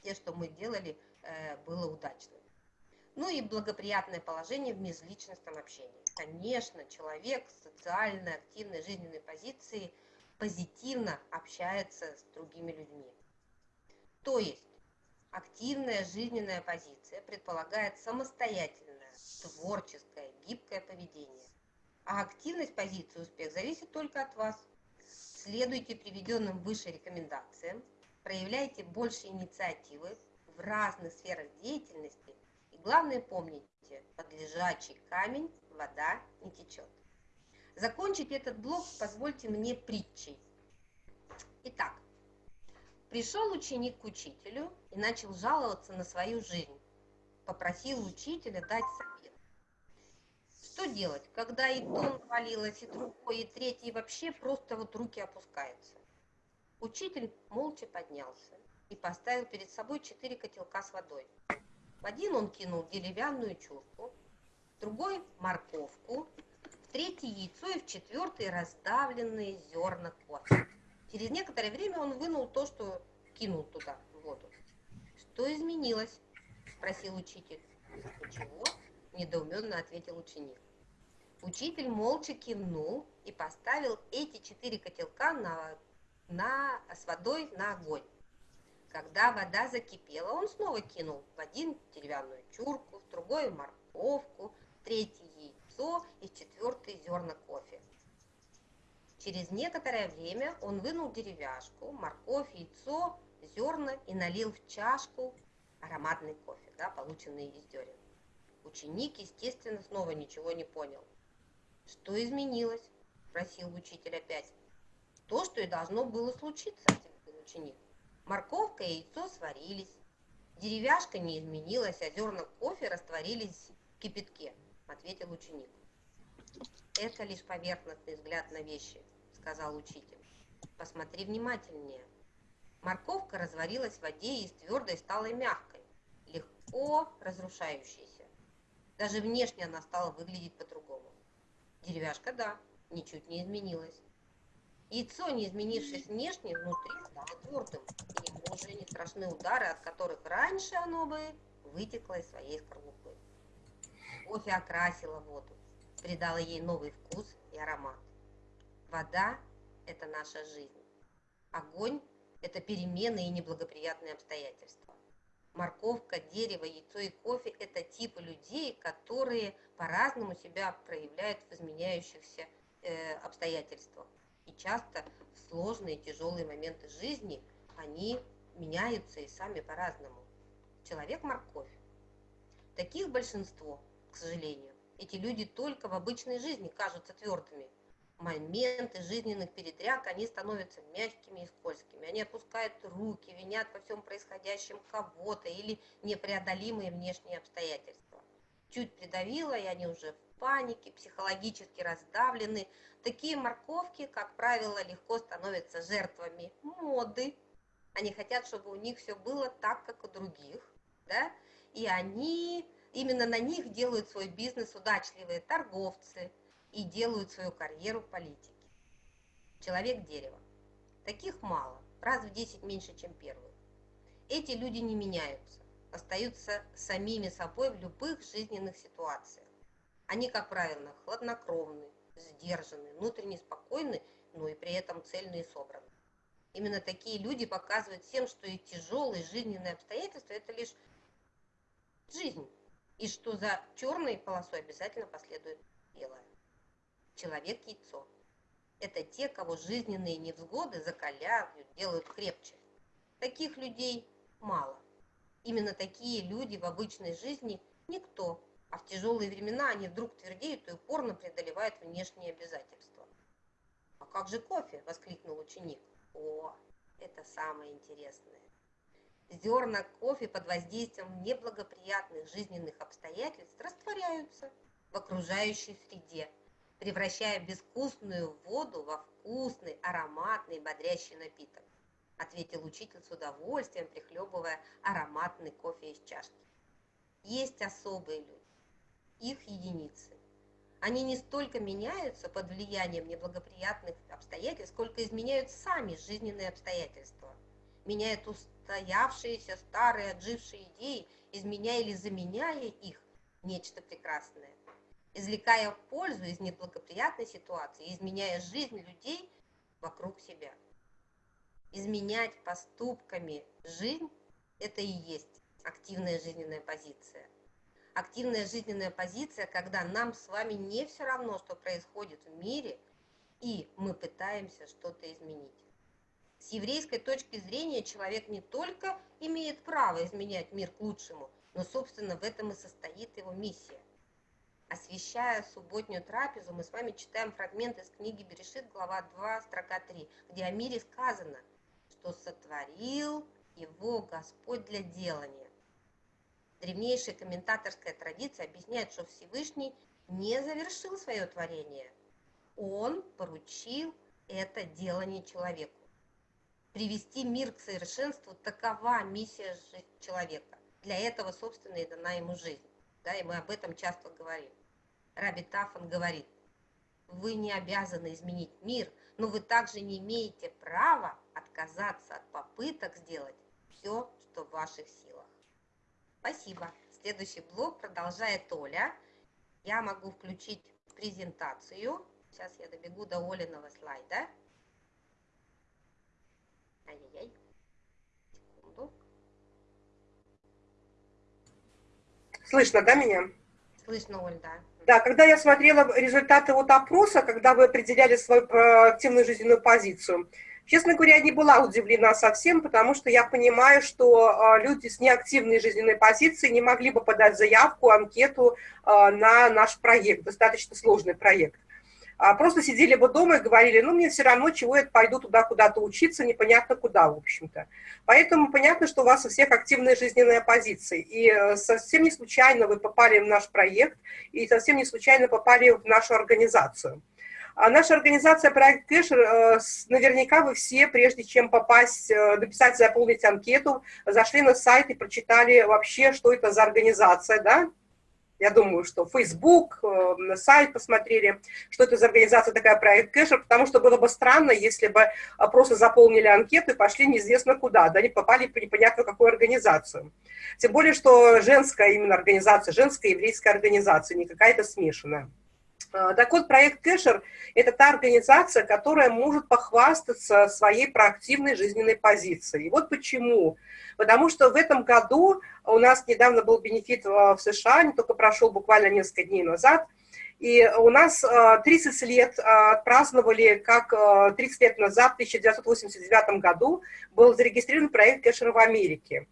Все, что мы делали, э, было удачным. Ну и благоприятное положение в межличностном общении. Конечно, человек с социально активной жизненной позиции позитивно общается с другими людьми. То есть активная жизненная позиция предполагает самостоятельное, творческое, гибкое поведение. А активность позиции успех зависит только от вас. Следуйте приведенным выше рекомендациям, проявляйте больше инициативы в разных сферах деятельности главное помните, под лежачий камень вода не течет. Закончить этот блок позвольте мне притчей. Итак, пришел ученик к учителю и начал жаловаться на свою жизнь. Попросил учителя дать совет. Что делать, когда и то навалилось, и другое, и третье, и вообще просто вот руки опускаются? Учитель молча поднялся и поставил перед собой четыре котелка с водой. В один он кинул деревянную чурку, в другой – морковку, в третий – яйцо и в четвертый – раздавленные зерна кофе. Через некоторое время он вынул то, что кинул туда, в воду. «Что изменилось?» – спросил учитель. «Ничего», – недоуменно ответил ученик. Учитель молча кивнул и поставил эти четыре котелка на, на, с водой на огонь. Когда вода закипела, он снова кинул в один деревянную чурку, в другой морковку, в третий яйцо и в четвертый зерна кофе. Через некоторое время он вынул деревяшку, морковь, яйцо, зерна и налил в чашку ароматный кофе, да, полученный из зерен. Ученик, естественно, снова ничего не понял. «Что изменилось?» – спросил учитель опять. «То, что и должно было случиться», – ответил ученик. Морковка и яйцо сварились. Деревяшка не изменилась, а зерна кофе растворились в кипятке, ответил ученик. Это лишь поверхностный взгляд на вещи, сказал учитель. Посмотри внимательнее. Морковка разварилась в воде и из твердой стала мягкой, легко разрушающейся. Даже внешне она стала выглядеть по-другому. Деревяшка, да, ничуть не изменилась. Яйцо, не изменившись внешне, внутри стало твердым, и ему уже не страшны удары, от которых раньше оно бы вытекло из своей скорлупы. Кофе окрасило воду, придало ей новый вкус и аромат. Вода – это наша жизнь. Огонь – это перемены и неблагоприятные обстоятельства. Морковка, дерево, яйцо и кофе – это типы людей, которые по-разному себя проявляют в изменяющихся э, обстоятельствах. И часто в сложные тяжелые моменты жизни они меняются и сами по-разному. Человек – морковь. Таких большинство, к сожалению. Эти люди только в обычной жизни кажутся твердыми. моменты жизненных передряг, они становятся мягкими и скользкими. Они опускают руки, винят во всем происходящем кого-то или непреодолимые внешние обстоятельства. Чуть придавило, и они уже в панике, психологически раздавлены. Такие морковки, как правило, легко становятся жертвами моды. Они хотят, чтобы у них все было так, как у других. Да? И они, именно на них делают свой бизнес удачливые торговцы – и делают свою карьеру в политике. Человек-дерево. Таких мало, раз в 10 меньше, чем первых. Эти люди не меняются, остаются самими собой в любых жизненных ситуациях. Они, как правило, хладнокровны, сдержаны, внутренне спокойны, но и при этом цельные и собраны. Именно такие люди показывают всем, что и тяжелые жизненные обстоятельства – это лишь жизнь, и что за черной полосой обязательно последует белая человек-яйцо. Это те, кого жизненные невзгоды закаляют, делают крепче. Таких людей мало. Именно такие люди в обычной жизни никто, а в тяжелые времена они вдруг твердеют и упорно преодолевают внешние обязательства. «А как же кофе?» – воскликнул ученик. «О, это самое интересное. Зерна кофе под воздействием неблагоприятных жизненных обстоятельств растворяются в окружающей среде – превращая безвкусную воду во вкусный, ароматный, бодрящий напиток, ответил учитель с удовольствием, прихлебывая ароматный кофе из чашки. Есть особые люди, их единицы. Они не столько меняются под влиянием неблагоприятных обстоятельств, сколько изменяют сами жизненные обстоятельства. Меняют устоявшиеся старые отжившие идеи, изменяя или заменяя их нечто прекрасное извлекая пользу из неблагоприятной ситуации, изменяя жизнь людей вокруг себя. Изменять поступками жизнь – это и есть активная жизненная позиция. Активная жизненная позиция, когда нам с вами не все равно, что происходит в мире, и мы пытаемся что-то изменить. С еврейской точки зрения человек не только имеет право изменять мир к лучшему, но, собственно, в этом и состоит его миссия – освещая субботнюю трапезу, мы с вами читаем фрагмент из книги Берешит, глава 2, строка 3, где о мире сказано, что сотворил его Господь для делания. Древнейшая комментаторская традиция объясняет, что Всевышний не завершил свое творение. Он поручил это делание человеку. Привести мир к совершенству – такова миссия человека. Для этого, собственно, и дана ему жизнь. Да, и мы об этом часто говорим. Раби Тафан говорит, вы не обязаны изменить мир, но вы также не имеете права отказаться от попыток сделать все, что в ваших силах. Спасибо. Следующий блок продолжает Оля. Я могу включить презентацию. Сейчас я добегу до Олиного слайда. Ай-яй-яй. Секунду. Слышно, да, меня? Слышно, Оль, да. Да, когда я смотрела результаты вот опроса, когда вы определяли свою э, активную жизненную позицию, честно говоря, не была удивлена совсем, потому что я понимаю, что э, люди с неактивной жизненной позицией не могли бы подать заявку, анкету э, на наш проект, достаточно сложный проект а просто сидели бы дома и говорили, ну, мне все равно, чего я пойду туда куда-то учиться, непонятно куда, в общем-то. Поэтому понятно, что у вас у всех активная жизненная позиция. И э, совсем не случайно вы попали в наш проект, и совсем не случайно попали в нашу организацию. А наша организация «Проект Кэшер», э, наверняка вы все, прежде чем попасть, э, написать, заполнить анкету, зашли на сайт и прочитали вообще, что это за организация, да, я думаю, что Facebook, э, сайт посмотрели, что это за организация такая проект Кэшер, потому что было бы странно, если бы просто заполнили анкету и пошли неизвестно куда, да, не попали в непонятно какую организацию. Тем более, что женская именно организация, женская еврейская организация, не какая-то смешанная. Э, так вот, проект Кэшер – это та организация, которая может похвастаться своей проактивной жизненной позицией. И вот почему. Потому что в этом году у нас недавно был бенефит в США, не только прошел буквально несколько дней назад, и у нас 30 э, лет э, отпраздновали, как 30 лет назад, в 1989 году, был зарегистрирован проект Кэшер в Америке.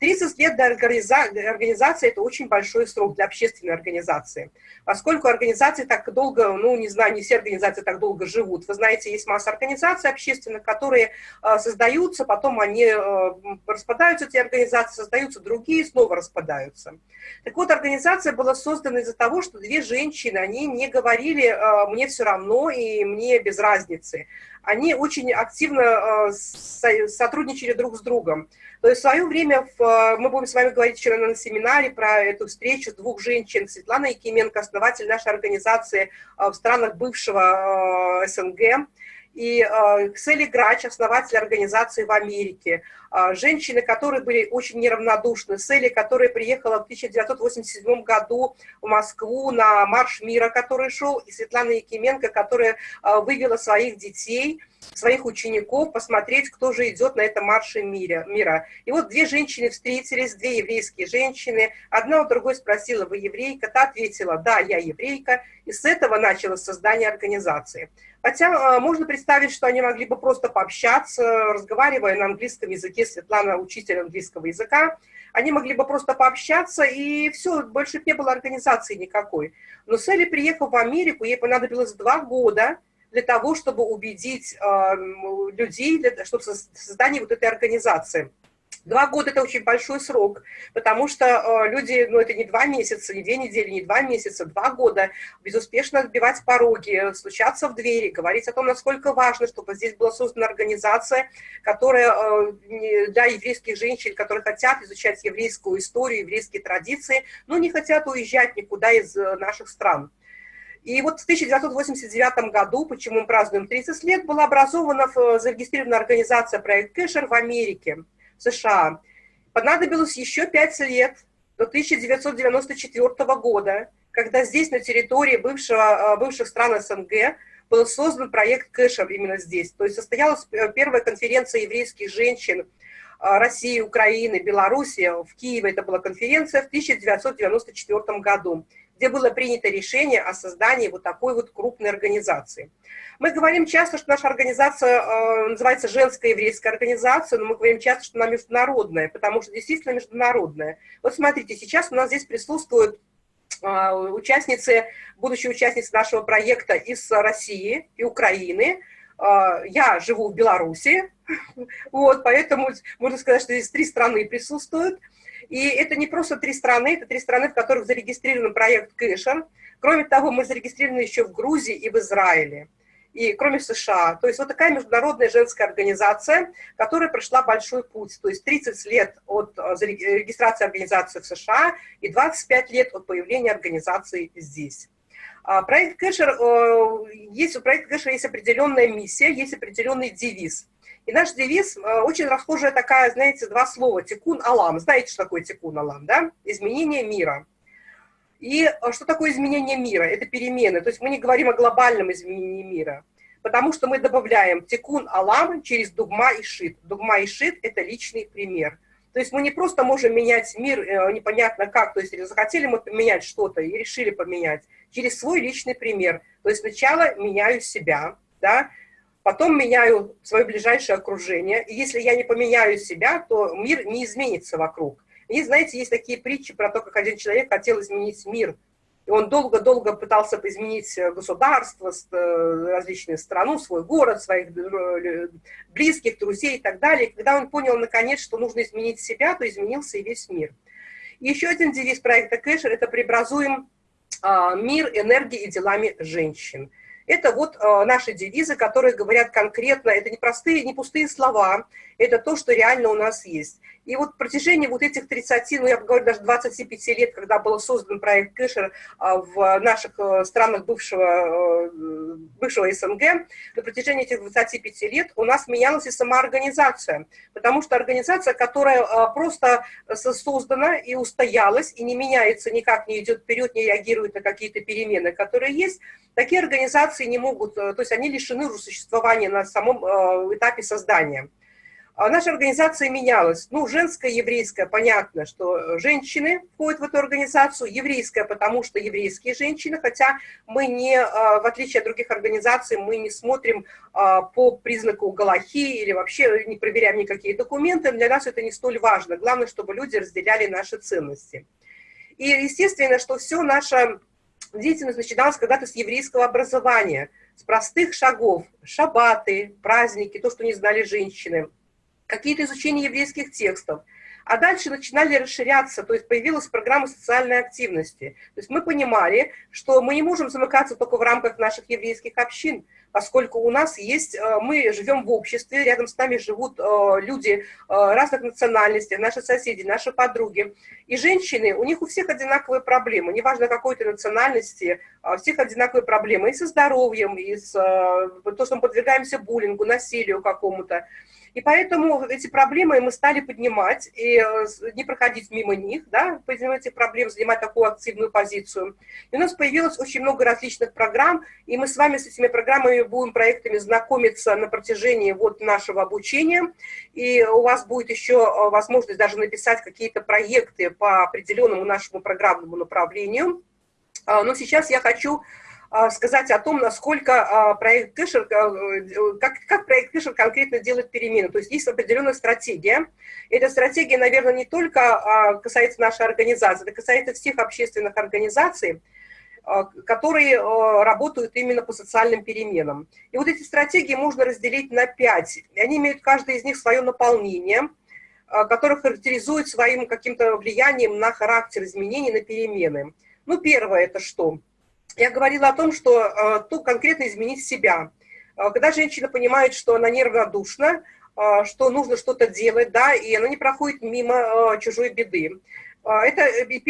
30 лет для организации – это очень большой срок для общественной организации. Поскольку организации так долго, ну, не знаю, не все организации так долго живут. Вы знаете, есть масса организаций общественных, которые создаются, потом они распадаются, эти организации, создаются другие, снова распадаются. Так вот, организация была создана из-за того, что две женщины, они не говорили «мне все равно» и «мне без разницы» они очень активно сотрудничали друг с другом. То есть в свое время, в, мы будем с вами говорить вчера на семинаре про эту встречу двух женщин, Светлана Якименко, основатель нашей организации э, в странах бывшего э, СНГ, и Ксели Грач, основатель организации в Америке, женщины, которые были очень неравнодушны, Сели, которая приехала в 1987 году в Москву на Марш мира, который шел, и Светлана Якименко, которая вывела своих детей – своих учеников, посмотреть, кто же идет на этом марше мира. мира. И вот две женщины встретились, две еврейские женщины. Одна у другой спросила, вы еврейка? Та ответила, да, я еврейка. И с этого началось создание организации. Хотя э, можно представить, что они могли бы просто пообщаться, разговаривая на английском языке, Светлана учитель английского языка, они могли бы просто пообщаться, и все, больше не было организации никакой. Но Селли, приехав в Америку, ей понадобилось два года, для того, чтобы убедить э, людей, для, чтобы создание вот этой организации. Два года – это очень большой срок, потому что э, люди, ну это не два месяца, не две недели, не два месяца, два года безуспешно отбивать пороги, стучаться в двери, говорить о том, насколько важно, чтобы здесь была создана организация, которая э, для еврейских женщин, которые хотят изучать еврейскую историю, еврейские традиции, но не хотят уезжать никуда из э, наших стран. И вот в 1989 году, почему мы празднуем 30 лет, была образована, зарегистрирована организация «Проект Кэшер» в Америке, США. Понадобилось еще 5 лет, до 1994 года, когда здесь, на территории бывшего, бывших стран СНГ, был создан проект Кэшер именно здесь. То есть состоялась первая конференция еврейских женщин России, Украины, Белоруссии. В Киеве это была конференция в 1994 году где было принято решение о создании вот такой вот крупной организации. Мы говорим часто, что наша организация э, называется женская еврейская организация, но мы говорим часто, что она международная, потому что действительно международная. Вот смотрите, сейчас у нас здесь присутствуют э, участницы, будущие участницы нашего проекта из России и Украины. Э, я живу в Беларуси, вот, поэтому можно сказать, что здесь три страны присутствуют. И это не просто три страны, это три страны, в которых зарегистрирован проект Кэшер. Кроме того, мы зарегистрированы еще в Грузии и в Израиле. И кроме США. То есть вот такая международная женская организация, которая прошла большой путь. То есть 30 лет от э, регистрации организации в США и 25 лет от появления организации здесь. А, проект Кэшер, э, есть, у проекта Кэшер есть определенная миссия, есть определенный девиз – и наш девиз э, очень расхожая такая, знаете, два слова, тикун алам. Знаете, что такое тикун алам, да? Изменение мира. И э, что такое изменение мира? Это перемены. То есть мы не говорим о глобальном изменении мира, потому что мы добавляем тикун алам через дугма и шит. Дугма и шит – это личный пример. То есть мы не просто можем менять мир э, непонятно как, то есть захотели мы поменять что-то и решили поменять, через свой личный пример. То есть сначала меняю себя, да, потом меняю свое ближайшее окружение, и если я не поменяю себя, то мир не изменится вокруг. И, знаете, есть такие притчи про то, как один человек хотел изменить мир, и он долго-долго пытался изменить государство, э, различные страну, свой город, своих э, близких, друзей и так далее. И когда он понял, наконец, что нужно изменить себя, то изменился и весь мир. И еще один девиз проекта Кэшер – это «Преобразуем а, мир энергией и делами женщин». Это вот э, наши девизы, которые говорят конкретно, это не простые, не пустые слова, это то, что реально у нас есть. И вот в протяжении вот этих 30, ну я говорю даже 25 лет, когда был создан проект Кэшер а, в наших э, странах бывшего, э, бывшего СНГ, на протяжении этих 25 лет у нас менялась и сама организация. Потому что организация, которая а, просто создана и устоялась, и не меняется никак, не идет вперед, не реагирует на какие-то перемены, которые есть, такие организации не могут, э, то есть они лишены существования на самом этапе создания. А наша организация менялась. Ну, женская, еврейская, понятно, что женщины входят в эту организацию, еврейская, потому что еврейские женщины, хотя мы не, а, в отличие от других организаций, мы не смотрим а, по признаку Галахи или вообще не проверяем никакие документы, для нас это не столь важно. Главное, чтобы люди разделяли наши ценности. И естественно, что все наша деятельность начиналась когда-то с еврейского образования, с простых шагов, шабаты, праздники, то, что не знали женщины – какие-то изучения еврейских текстов. А дальше начинали расширяться, то есть появилась программа социальной активности. То есть мы понимали, что мы не можем замыкаться только в рамках наших еврейских общин, поскольку у нас есть, э, мы живем в обществе, рядом с нами живут э, люди э, разных национальностей, наши соседи, наши подруги. И женщины, у них у всех одинаковые проблемы, неважно какой то национальности, у всех одинаковые проблемы и со здоровьем, и с то, что мы подвергаемся буллингу, насилию какому-то. И поэтому эти проблемы мы стали поднимать, и э, не проходить мимо них, да, поднимать эти проблемы, занимать такую активную позицию. И у нас появилось очень много различных программ, и мы с вами с этими программами будем, проектами знакомиться на протяжении вот нашего обучения, и у вас будет еще э, возможность даже написать какие-то проекты по определенному нашему программному направлению. А, но сейчас я хочу сказать о том, насколько а, проект Кэшер, э, как, как проект Кэшер конкретно делает перемены. То есть есть определенная стратегия. Эта стратегия, наверное, не только а, касается нашей организации, это касается всех общественных организаций, которые работают именно по социальным переменам. И вот эти стратегии можно разделить на пять. Они имеют каждый из них свое наполнение, которое характеризует своим каким-то влиянием на характер изменений, на перемены. Ну, первое – это что? Я говорила о том, что э, тут конкретно изменить себя. Э, когда женщина понимает, что она неравнодушна, э, что нужно что-то делать, да, и она не проходит мимо чужой беды. Это,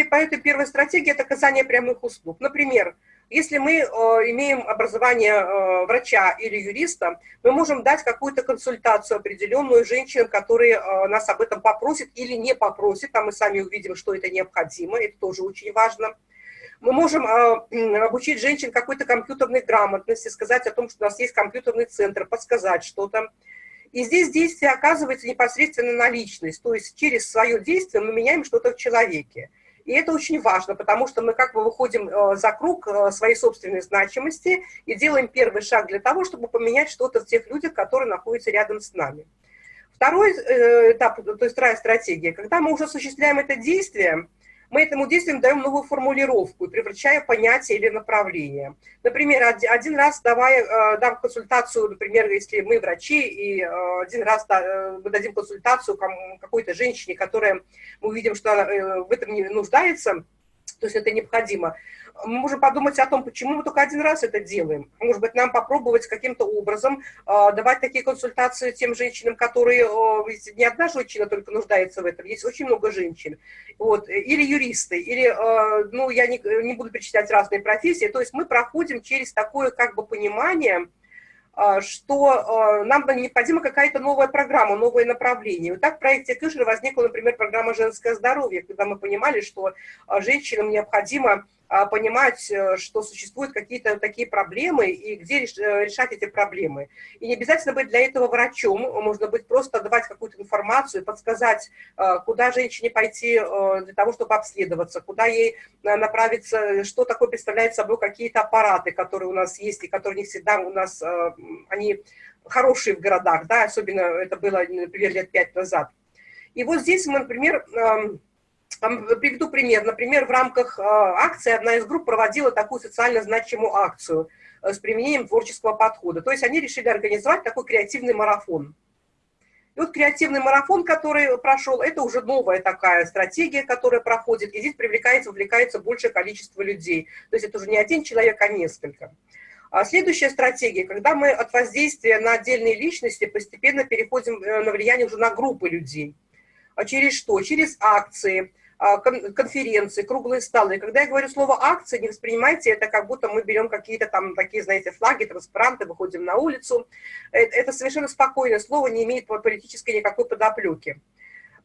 поэтому первая стратегия – это оказание прямых услуг. Например, если мы имеем образование врача или юриста, мы можем дать какую-то консультацию определенную женщинам, которые нас об этом попросят или не попросят, а мы сами увидим, что это необходимо, это тоже очень важно – мы можем а, обучить женщин какой-то компьютерной грамотности, сказать о том, что у нас есть компьютерный центр, подсказать что-то. И здесь действие оказывается непосредственно на личность, то есть через свое действие мы меняем что-то в человеке. И это очень важно, потому что мы как бы выходим а, за круг а, своей собственной значимости и делаем первый шаг для того, чтобы поменять что-то в тех людях, которые находятся рядом с нами. Второй э, этап, то есть вторая стратегия, когда мы уже осуществляем это действие, мы этому действию даем новую формулировку, превращая понятие или направление. Например, один раз давая, э, дам консультацию, например, если мы врачи, и э, один раз э, мы дадим консультацию какой-то женщине, которая, мы увидим, что она в этом не нуждается, то есть это необходимо, мы можем подумать о том, почему мы только один раз это делаем. Может быть, нам попробовать каким-то образом э, давать такие консультации тем женщинам, которые, э, не одна женщина только нуждается в этом, есть очень много женщин. Вот, или юристы, или, э, ну, я не, не буду перечислять разные профессии. То есть мы проходим через такое как бы понимание, что а, нам необходима какая-то новая программа, новое направление. Вот так в проекте Кышер возникла, например, программа «Женское здоровье», когда мы понимали, что женщинам необходимо а, понимать, э, что существуют какие-то такие проблемы и где э, решать эти проблемы. И не обязательно быть для этого врачом, можно быть просто давать какую-то информацию, подсказать, э, куда женщине пойти для того, чтобы обследоваться, куда ей направиться, что такое представляет собой какие-то аппараты, которые у нас есть и которые не всегда у нас, они хорошие в городах, да, особенно это было, например, лет пять назад. И вот здесь мы, например, Приведу пример. Например, в рамках э, акции одна из групп проводила такую социально значимую акцию э, с применением творческого подхода. То есть они решили организовать такой креативный марафон. И вот креативный марафон, который прошел, это уже новая такая стратегия, которая проходит, и здесь привлекается, вовлекается большее количество людей. То есть это уже не один человек, а несколько. А следующая стратегия, когда мы от воздействия на отдельные личности постепенно переходим э, на влияние уже на группы людей. А через что? Через акции, конференции, круглые столы. Когда я говорю слово акции, не воспринимайте это, как будто мы берем какие-то там такие, знаете, флаги, транспаранты, выходим на улицу. Это, это совершенно спокойное слово, не имеет политической никакой подоплеки.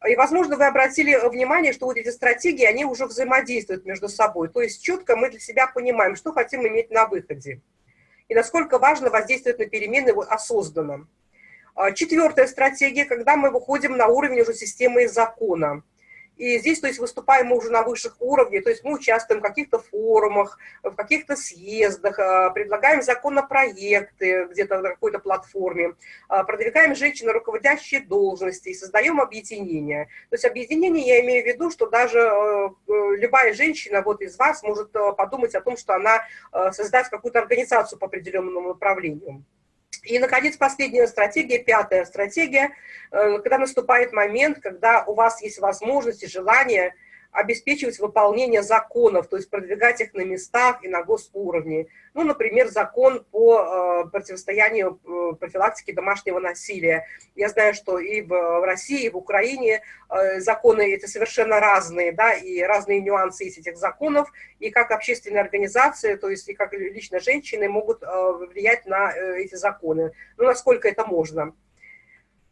И, возможно, вы обратили внимание, что вот эти стратегии, они уже взаимодействуют между собой. То есть четко мы для себя понимаем, что хотим иметь на выходе. И насколько важно воздействовать на перемены осознанно. А, Четвертая стратегия, когда мы выходим на уровень уже системы и закона. И здесь, то есть, выступаем мы уже на высших уровнях, то есть мы участвуем в каких-то форумах, в каких-то съездах, а, предлагаем законопроекты где-то на какой-то платформе, а, продвигаем женщин на руководящие должности и создаем объединения. То есть объединение я имею в виду, что даже э, э, любая женщина вот из вас может подумать о том, что она создаст какую-то организацию по определенному направлению. И, наконец, последняя стратегия, пятая стратегия, э, когда наступает момент, когда у вас есть возможность и желание обеспечивать выполнение законов, то есть продвигать их на местах и на госуровне. Ну, например, закон по э, противостоянию э, профилактике домашнего насилия. Я знаю, что и в России, и в Украине э, законы эти совершенно разные, да, и разные нюансы есть этих законов, и как общественные организации, то есть и как лично женщины могут влиять на эти законы, ну, насколько это можно.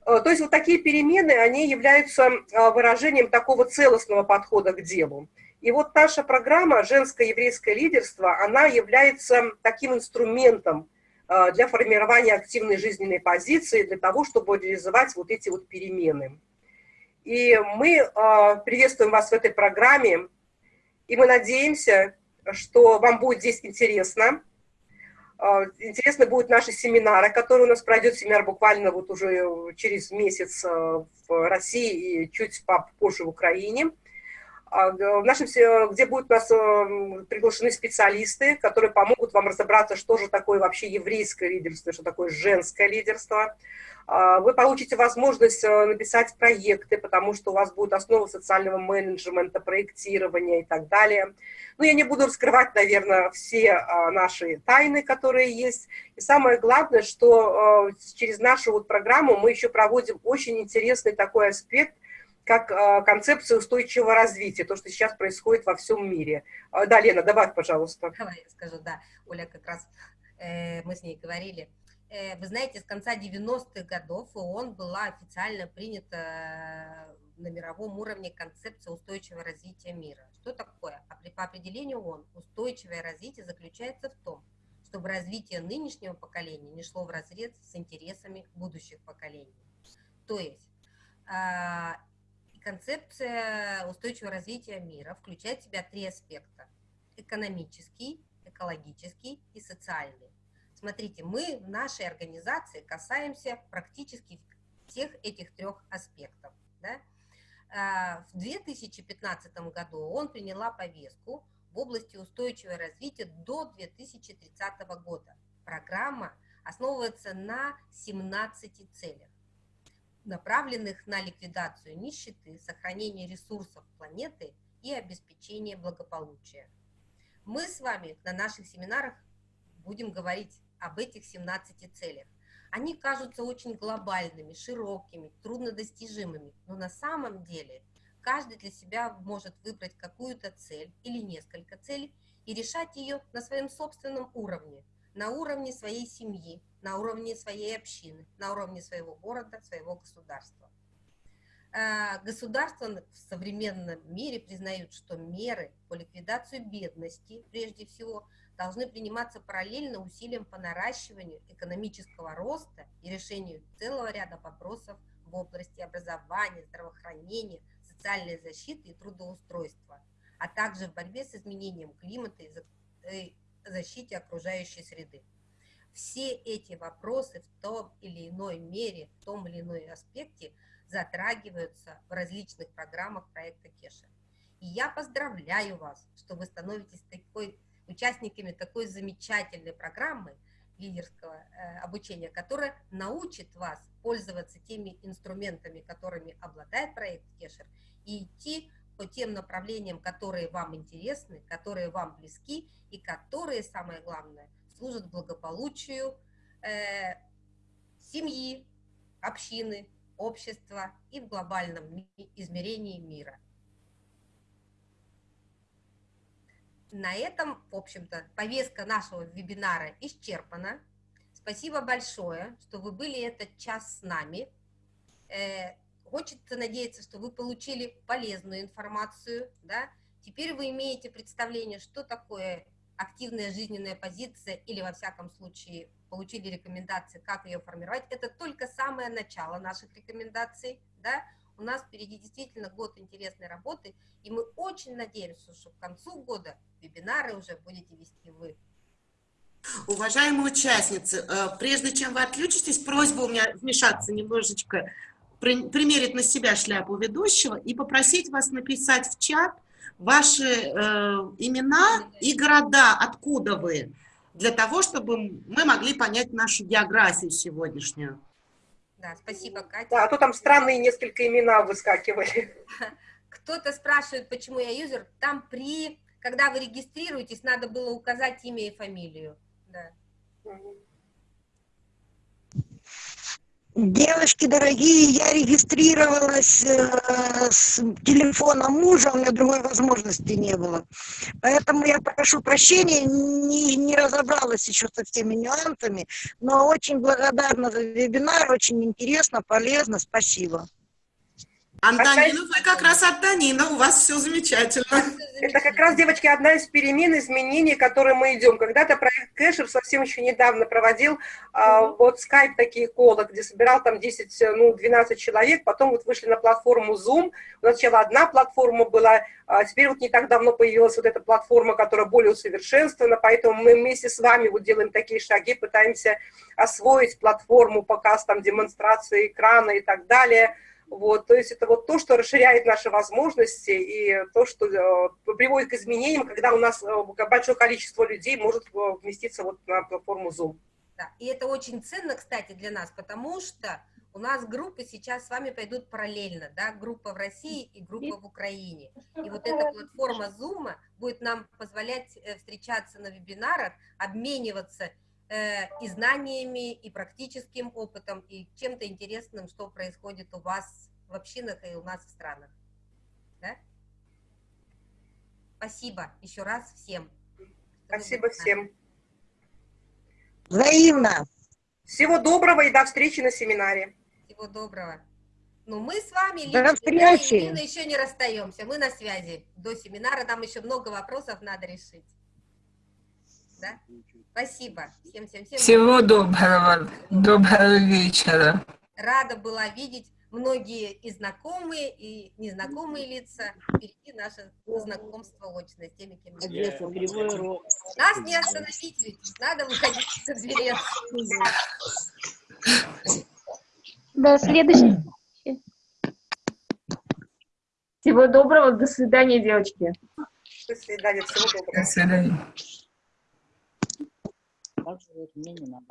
Э, то есть вот такие перемены, они являются э, выражением такого целостного подхода к делу. И вот наша программа «Женское еврейское лидерство», она является таким инструментом э, для формирования активной жизненной позиции, для того, чтобы реализовать вот эти вот перемены. И мы приветствуем вас в этой программе, и мы надеемся, что вам будет здесь интересно, а, интересны будут наши семинары, которые у нас пройдет семинар буквально вот уже через месяц а, в России и чуть попозже в Украине. А, в нашем, где будут у нас приглашены специалисты, которые помогут вам разобраться, что же такое вообще еврейское лидерство, что такое женское лидерство, а, вы получите возможность э, написать проекты, потому что у вас будет основа социального менеджмента, проектирования и так далее. Ну, я не буду раскрывать, наверное, все а, наши тайны, которые есть. И самое главное, что э, через нашу вот программу мы еще проводим очень интересный такой аспект, как э, концепция устойчивого развития, то, что сейчас происходит во всем мире. Да, Лена, добавь, пожалуйста. Давай я скажу, да. Оля как раз, э, мы с ней говорили, Э, вы знаете, с конца 90-х годов ООН была официально принята э, на мировом уровне концепция устойчивого развития мира. Что такое? По определению ООН, устойчивое развитие заключается в том, чтобы развитие нынешнего поколения не шло в разрез с интересами будущих поколений. То есть а, концепция устойчивого развития мира включает в себя три аспекта. Экономический, экологический и социальный. Смотрите, мы в нашей организации касаемся практически всех этих трех аспектов. Да? А, в 2015 году он приняла повестку в области устойчивого развития до 2030 года. Программа основывается на 17 целях, направленных на ликвидацию нищеты, сохранение ресурсов планеты и обеспечение благополучия. Мы с вами на наших семинарах будем говорить об этих 17 целях. Они кажутся очень глобальными, широкими, труднодостижимыми, но на самом деле каждый для себя может выбрать какую-то цель или несколько целей и решать ее на своем собственном уровне, на уровне своей семьи, на уровне своей общины, на уровне своего города, своего государства. А, государства в современном мире признают, что меры по ликвидации бедности, прежде всего, должны приниматься параллельно усилиям по наращиванию экономического роста и решению целого ряда вопросов в области образования, здравоохранения, социальной защиты и трудоустройства, а также в борьбе с изменением климата и защите окружающей среды. Все эти вопросы в том или иной мере, в том или иной аспекте затрагиваются в различных программах проекта Кеша. И я поздравляю вас, что вы становитесь такой участниками такой замечательной программы лидерского э, обучения, которая научит вас пользоваться теми инструментами, которыми обладает проект Кешер, и идти по тем направлениям, которые вам интересны, которые вам близки и которые, самое главное, служат благополучию э, семьи, общины, общества и в глобальном измерении мира. на этом, в общем-то, повестка нашего вебинара исчерпана. Спасибо большое, что вы были этот час с нами. Э, хочется надеяться, что вы получили полезную информацию. Да? Теперь вы имеете представление, что такое активная жизненная позиция или, во всяком случае, получили рекомендации, как ее формировать, это только самое начало наших рекомендаций, да, у нас впереди действительно год интересной работы, и мы очень надеемся, что к концу года вебинары уже будете вести вы. Уважаемые участницы, э, прежде чем вы отключитесь, просьба у меня вмешаться немножечко, примерить на себя шляпу ведущего и попросить вас написать в чат ваши э, имена и города, откуда вы, для того, чтобы мы могли понять нашу географию сегодняшнюю. Да, спасибо, Катя. Да, а то там странные несколько имена выскакивали. Кто-то спрашивает, почему я юзер. Там при, когда вы регистрируетесь, надо было указать имя и фамилию. Да. Девочки дорогие, я регистрировалась э, с телефона мужа, у меня другой возможности не было. Поэтому я прошу прощения, не, не разобралась еще со всеми нюансами, но очень благодарна за вебинар, очень интересно, полезно, спасибо. Антонина, вы как раз от Данина, у вас все замечательно. Это как раз, девочки, одна из перемен, изменений, к которым мы идем. Когда-то проект Кэшер совсем еще недавно проводил а, вот скайп такие колы, где собирал там 10, ну, 12 человек, потом вот вышли на платформу Zoom. Сначала одна платформа была, а теперь вот не так давно появилась вот эта платформа, которая более усовершенствована, поэтому мы вместе с вами вот делаем такие шаги, пытаемся освоить платформу, показ там демонстрации экрана и так далее. Вот, то есть это вот то, что расширяет наши возможности и то, что э, приводит к изменениям, когда у нас э, большое количество людей может э, вместиться вот на платформу Zoom. Да, и это очень ценно, кстати, для нас, потому что у нас группы сейчас с вами пойдут параллельно, да, группа в России и группа в Украине. И вот эта платформа Zoom будет нам позволять встречаться на вебинарах, обмениваться и знаниями, и практическим опытом, и чем-то интересным, что происходит у вас в общинах и у нас в странах. Да? Спасибо еще раз всем. Спасибо всем. Взаимно. Всего доброго и до встречи на семинаре. Всего доброго. Ну, мы с вами До лично, встречи. Юрьевна, еще не расстаемся. Мы на связи до семинара. Нам еще много вопросов надо решить. Да? Спасибо. Всем, всем, всем. Всего доброго. Доброго вечера. Рада была видеть многие и знакомые, и незнакомые лица. Впереди наше знакомство очное с теми, кем мы. Нас не остановить, ведь надо выходить за дверец. До следующей. Всего доброго, до свидания, девочки. До свидания, всего доброго. До свидания. Так же вот мне не надо.